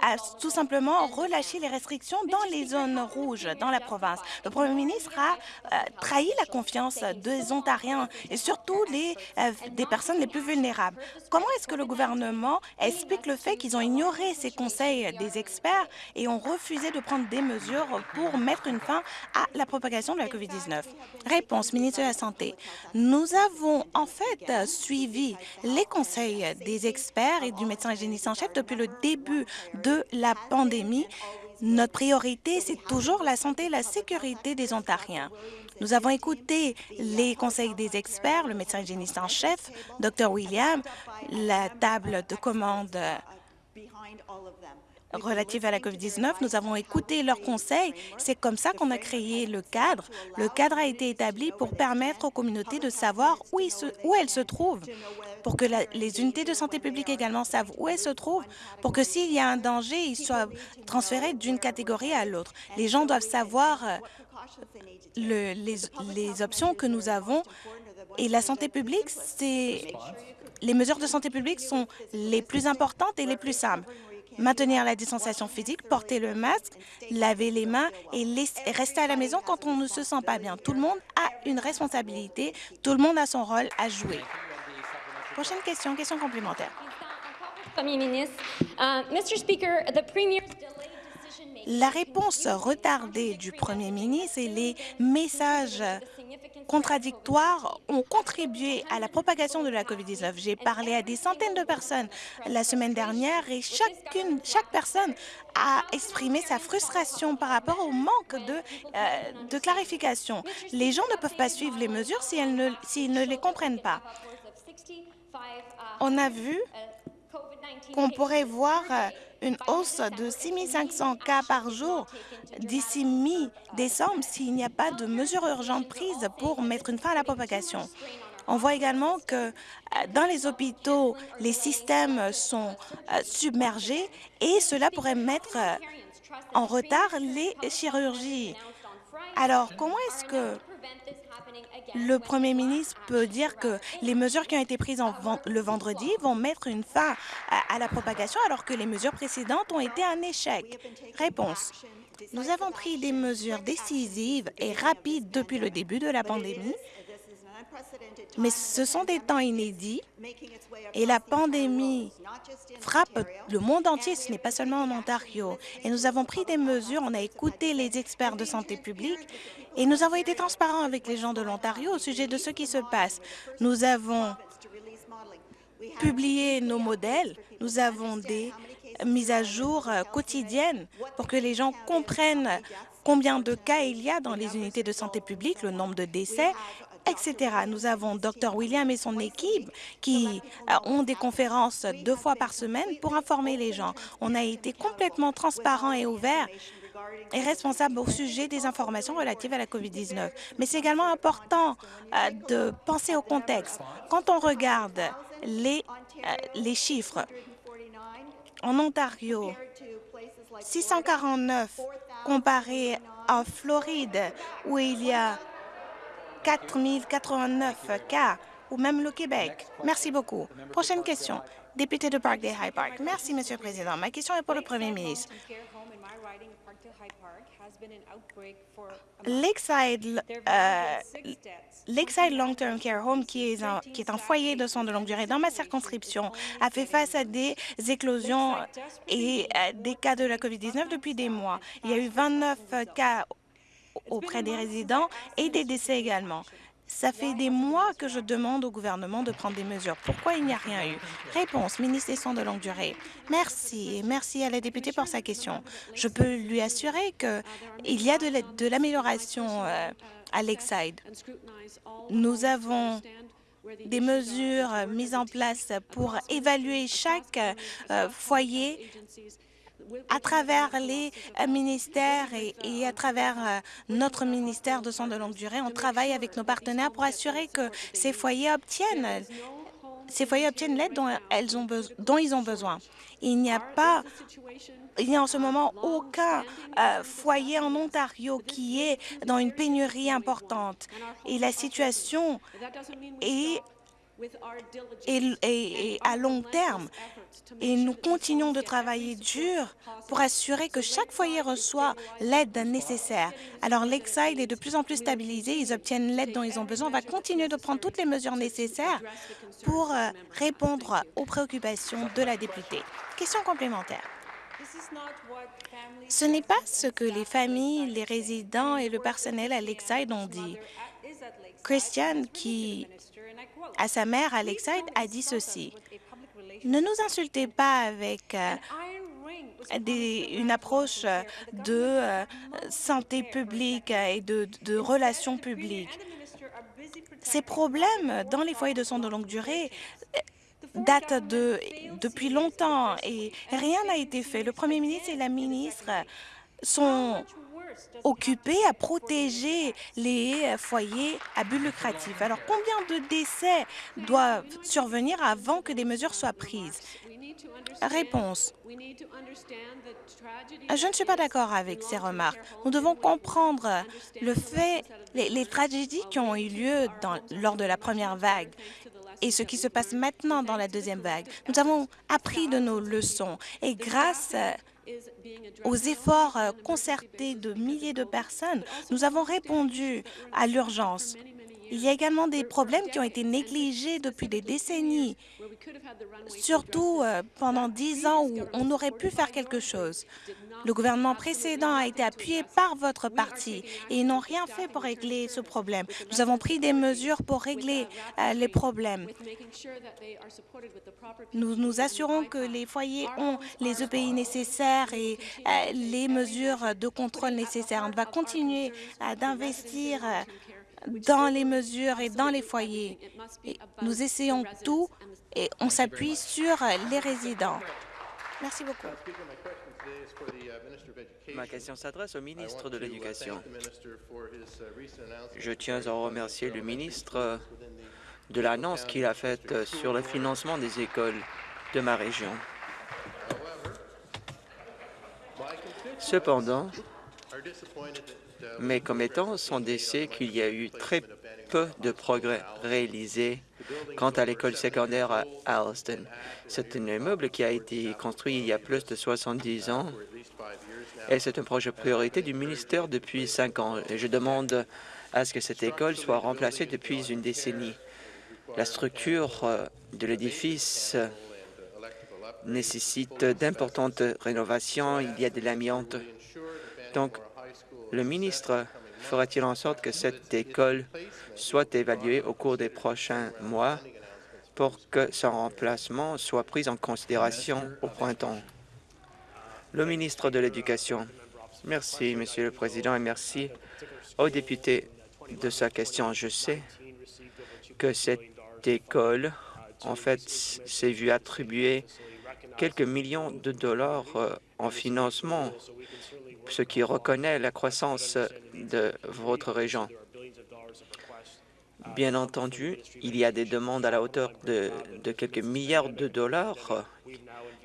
a tout simplement relâché les restrictions dans les zones rouges dans la province. Le premier ministre a euh, trahi la confiance des Ontariens et surtout euh, des personnes les plus vulnérables. Comment est-ce que le gouvernement explique le fait qu'ils ont ignoré ces conseils des experts et ont refusé de prendre des mesures pour mettre une fin à la propagation de la COVID-19? Réponse, ministre de la Santé. Nous avons en fait suivi les conseils des experts et du médecin hygiéniste en chef depuis le début de la pandémie, notre priorité, c'est toujours la santé et la sécurité des Ontariens. Nous avons écouté les conseils des experts, le médecin hygiéniste en chef, Dr William, la table de commande relative à la COVID-19. Nous avons écouté leurs conseils. C'est comme ça qu'on a créé le cadre. Le cadre a été établi pour permettre aux communautés de savoir où, elles se trouvent, pour que les unités de santé publique également savent où elles se trouvent, pour que s'il y a un danger, ils soient transférés d'une catégorie à l'autre. Les gens doivent savoir euh, le, les, les options que nous avons et la santé publique, c'est les mesures de santé publique sont les plus importantes et les plus simples maintenir la distanciation physique, porter le masque, laver les mains et rester à la maison quand on ne se sent pas bien. Tout le monde a une responsabilité, tout le monde a son rôle à jouer. Prochaine question, question complémentaire. Premier ministre, uh, Premier's la réponse retardée du premier ministre et les messages contradictoires ont contribué à la propagation de la COVID-19. J'ai parlé à des centaines de personnes la semaine dernière et chacune, chaque personne a exprimé sa frustration par rapport au manque de, euh, de clarification. Les gens ne peuvent pas suivre les mesures s'ils ne, ne les comprennent pas. On a vu qu'on pourrait voir euh, une hausse de 6 500 cas par jour d'ici mi-décembre s'il n'y a pas de mesures urgentes prises pour mettre une fin à la propagation. On voit également que euh, dans les hôpitaux, les systèmes sont euh, submergés et cela pourrait mettre en retard les chirurgies. Alors, comment est-ce que le premier ministre peut dire que les mesures qui ont été prises le vendredi vont mettre une fin à, la propagation alors que les mesures précédentes ont été un échec? Réponse. Nous avons pris des mesures décisives et rapides depuis le début de la pandémie, mais ce sont des temps inédits et la pandémie frappe le monde entier, ce n'est pas seulement en Ontario. Et nous avons pris des mesures, on a écouté les experts de santé publique et nous avons été transparents avec les gens de l'Ontario au sujet de ce qui se passe. Nous avons publié nos modèles, nous avons des mises à jour euh, quotidiennes pour que les gens comprennent combien de cas il y a dans les unités de santé publique, le nombre de décès, etc. Nous avons Dr William et son équipe qui euh, ont des conférences deux fois par semaine pour informer les gens. On a été complètement transparent et ouvert est responsable au sujet des informations relatives à la COVID-19. Mais c'est également important euh, de penser au contexte. Quand on regarde les, euh, les chiffres, en Ontario, 649 comparé en Floride, où il y a 4089 cas, ou même le Québec. Merci beaucoup. Prochaine question. Député de Parkdale High Park. Merci, Monsieur le Président. Ma question est pour le Premier ministre. Lakeside, euh, Lakeside Long-Term Care Home, qui est, un, qui est un foyer de soins de longue durée dans ma circonscription, a fait face à des éclosions et euh, des cas de la COVID-19 depuis des mois. Il y a eu 29 cas auprès des résidents et des décès également. Ça fait des mois que je demande au gouvernement de prendre des mesures. Pourquoi il n'y a rien eu? Réponse, ministre des Soins de longue durée. Merci. Merci à la députée pour sa question. Je peux lui assurer qu'il y a de l'amélioration euh, à Lakeside. Nous avons des mesures mises en place pour évaluer chaque euh, foyer à travers les euh, ministères et, à travers euh, notre ministère de soins de longue durée, on travaille avec nos partenaires pour assurer que ces foyers obtiennent ces foyers obtiennent l'aide dont, ils ont besoin. Il n'y a pas, il n'y a en ce moment aucun euh, foyer en Ontario qui est dans une pénurie importante. Et la situation est et, à long terme. Et nous continuons de travailler dur pour assurer que chaque foyer reçoit l'aide nécessaire. Alors, Lakeside est de plus en plus stabilisé, ils obtiennent l'aide dont ils ont besoin. On va continuer de prendre toutes les mesures nécessaires pour euh, répondre aux préoccupations de la députée. Question complémentaire. Ce n'est pas ce que les familles, les résidents et le personnel à Lakeside ont dit. Christiane, qui à sa mère, Alexide, a dit ceci. Ne nous insultez pas avec euh, une approche de euh, santé publique et de, relations publiques. Ces problèmes dans les foyers de soins de longue durée euh, datent de, depuis longtemps et rien n'a été fait. Le premier ministre et la ministre sont occupés à protéger les foyers à but lucratif. Alors, combien de décès doivent survenir avant que des mesures soient prises? Réponse. Je ne suis pas d'accord avec ces remarques. Nous devons comprendre le fait, les, tragédies qui ont eu lieu lors de la première vague et ce qui se passe maintenant dans la deuxième vague. Nous avons appris de nos leçons et grâce aux efforts euh, concertés de milliers de personnes, nous avons répondu à l'urgence. Il y a également des problèmes qui ont été négligés depuis des décennies, surtout euh, pendant dix ans où on aurait pu faire quelque chose. Le gouvernement précédent a été appuyé par votre parti et ils n'ont rien fait pour régler ce problème. Nous avons pris des mesures pour régler euh, les problèmes. Nous nous assurons que les foyers ont les EPI nécessaires et euh, les mesures de contrôle nécessaires. On va continuer d'investir dans les mesures et dans les foyers. nous essayons tout et on s'appuie sur les résidents. Merci beaucoup. Ma question s'adresse au ministre de l'Éducation. Je tiens à remercier le ministre de l'annonce qu'il a faite sur le financement des écoles de ma région. Cependant, Mes commettants sont décès qu'il y a eu très peu de progrès réalisés quant à l'école secondaire à Alliston. C'est un immeuble qui a été construit il y a plus de 70 ans et c'est un projet priorité du ministère depuis cinq ans. Je demande à ce que cette école soit remplacée depuis une décennie. La structure euh, de l'édifice nécessite d'importantes rénovations. Il y a de l'amiante. Donc, le ministre fera-t-il en sorte que cette école soit évaluée au cours des prochains mois pour que son remplacement soit pris en considération au printemps? Le ministre de l'Éducation. Merci, Monsieur le Président, et merci aux députés de sa question. Je sais que cette école, en fait, s'est vue attribuer quelques millions de dollars euh, en financement, ce qui reconnaît la croissance de votre région. Bien entendu, il y a des demandes à la hauteur de, quelques milliards de dollars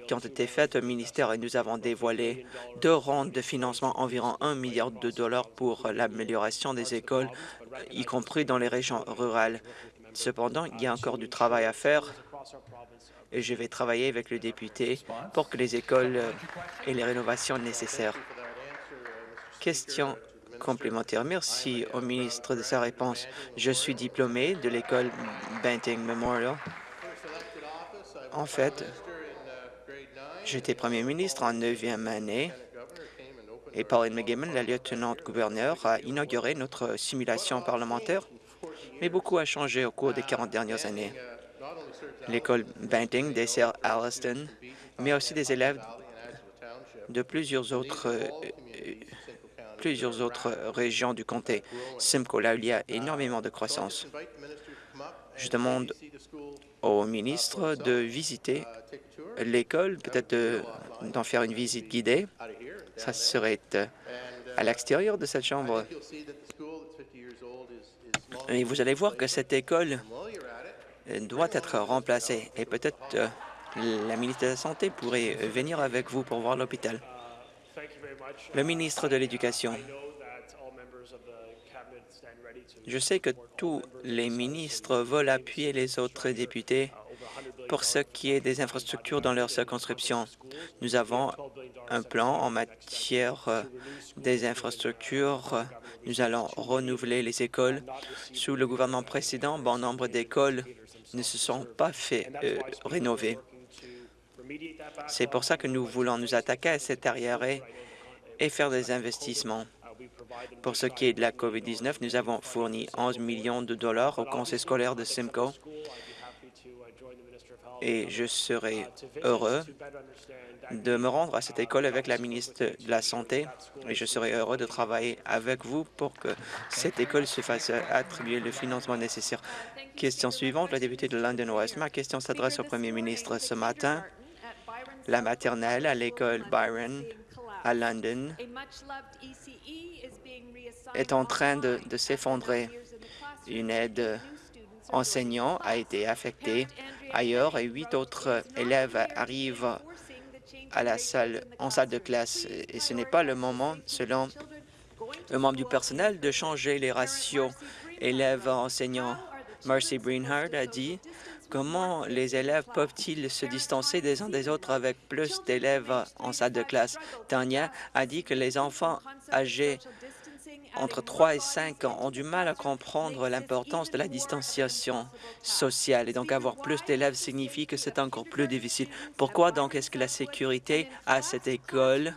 qui ont été faites au ministère et nous avons dévoilé deux rondes de financement environ un milliard de dollars pour l'amélioration des écoles, y compris dans les régions rurales. Cependant, il y a encore du travail à faire et je vais travailler avec le député pour que les écoles aient les rénovations nécessaires. Question complémentaire. Merci au ministre de sa réponse. Je suis diplômé de l'école Banting Memorial. En fait, j'étais premier ministre en neuvième année et Pauline McGibbon, la lieutenant-gouverneur, a inauguré notre simulation parlementaire, mais beaucoup a changé au cours des 40 dernières années. L'école Banting dessert Alliston, mais aussi des élèves de plusieurs autres, euh, plusieurs autres régions du comté. Simcoe, là il y a énormément de croissance. Je demande au ministre de visiter l'école, peut-être d'en faire une visite guidée. Ça serait euh, à l'extérieur de cette chambre. Et vous allez voir que cette école doit être remplacée et peut-être euh, la ministre de la Santé pourrait venir avec vous pour voir l'hôpital. Le ministre de l'Éducation. Je sais que tous les ministres veulent appuyer les autres députés pour ce qui est des infrastructures dans leur circonscription. Nous avons un plan en matière euh, des infrastructures. Nous allons renouveler les écoles. Sous le gouvernement précédent, bon nombre d'écoles ne se sont pas fait euh, rénover. C'est pour ça que nous voulons nous attaquer à cet arrière et faire des investissements. Pour ce qui est de la COVID-19, nous avons fourni 11 millions de dollars au conseil scolaire de Simcoe et je serai heureux de me rendre à cette école avec la ministre de la Santé et je serai heureux de travailler avec vous pour que cette école se fasse attribuer le financement nécessaire. Question suivante, la députée de London West. Ma question s'adresse au premier ministre. Ce matin, la maternelle à l'école Byron à London est en train de, s'effondrer. Une aide enseignant a été affectée ailleurs et huit autres élèves arrivent à la salle, en salle de classe. Et ce n'est pas le moment, selon un membre du personnel, de changer les ratios élèves-enseignants. Marcy Breenhard a dit Comment les élèves peuvent-ils se distancer des uns des autres avec plus d'élèves en salle de classe? Tania a dit que les enfants âgés entre 3 et 5 ans ont du mal à comprendre l'importance de la distanciation sociale et donc avoir plus d'élèves signifie que c'est encore plus difficile. Pourquoi donc est-ce que la sécurité à cette école,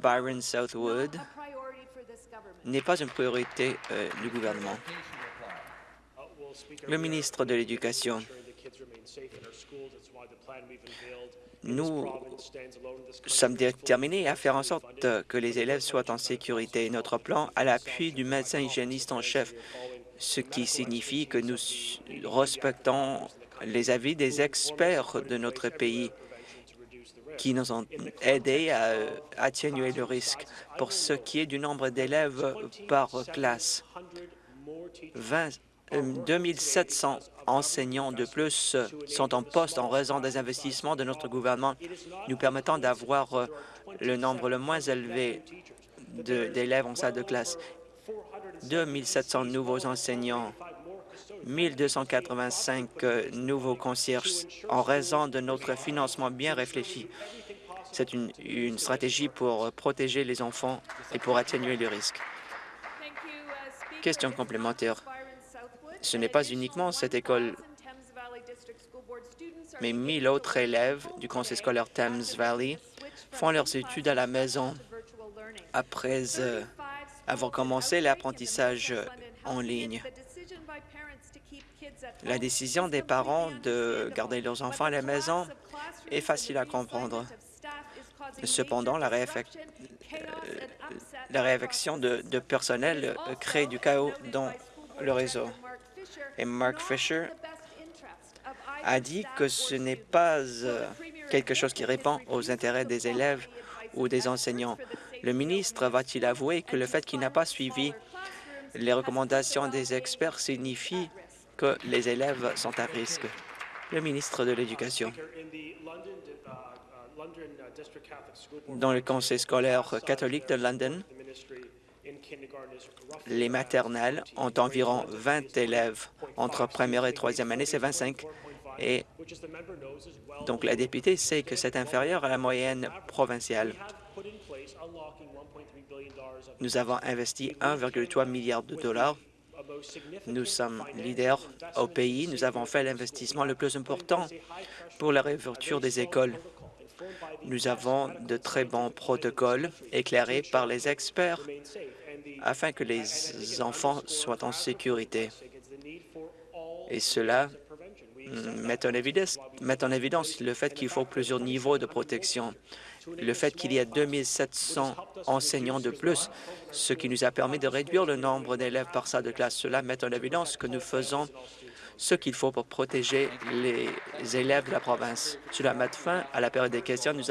Byron Southwood, n'est pas une priorité euh, du gouvernement? Le ministre de l'Éducation. Nous sommes déterminés à faire en sorte que les élèves soient en sécurité. Notre plan à l'appui du médecin hygiéniste en chef, ce qui signifie que nous respectons les avis des experts de notre pays qui nous ont aidés à atténuer le risque. Pour ce qui est du nombre d'élèves par classe, 20 2700 enseignants de plus sont en poste en raison des investissements de notre gouvernement, nous permettant d'avoir euh, le nombre le moins élevé d'élèves en salle de classe, 2 700 nouveaux enseignants, 1 285 euh, nouveaux concierges en raison de notre financement bien réfléchi. C'est une, une stratégie pour protéger les enfants et pour atténuer les risques. Question complémentaire. Ce n'est pas uniquement cette école, mais 1000 autres élèves du conseil scolaire Thames Valley font leurs études à la maison après euh, avoir commencé l'apprentissage en ligne. La décision des parents de garder leurs enfants à la maison est facile à comprendre. Cependant, la, réaffec- euh, réaffection de, personnel crée du chaos dans le réseau. Et Mark Fisher a dit que ce n'est pas euh, quelque chose qui répond aux intérêts des élèves ou des enseignants. Le ministre va-t-il avouer que le fait qu'il n'a pas suivi les recommandations des experts signifie que les élèves sont à risque? Le ministre de l'Éducation. Dans le conseil scolaire catholique de London, les maternelles ont environ 20 élèves. Entre première et troisième année, c'est 25. Et donc, la députée sait que c'est inférieur à la moyenne provinciale. Nous avons investi 1,3 milliard de dollars. Nous sommes leaders au pays. Nous avons fait l'investissement le plus important pour la réouverture des écoles. Nous avons de très bons protocoles éclairés par les experts afin que les enfants soient en sécurité. Et cela mm, met en évidence, le fait qu'il faut plusieurs niveaux de protection. Le fait qu'il y a 2700 enseignants de plus, ce qui nous a permis de réduire le nombre d'élèves par salle de classe. Cela met en évidence que nous faisons ce qu'il faut pour protéger les élèves de la province. Cela met fin à la période des questions. Nous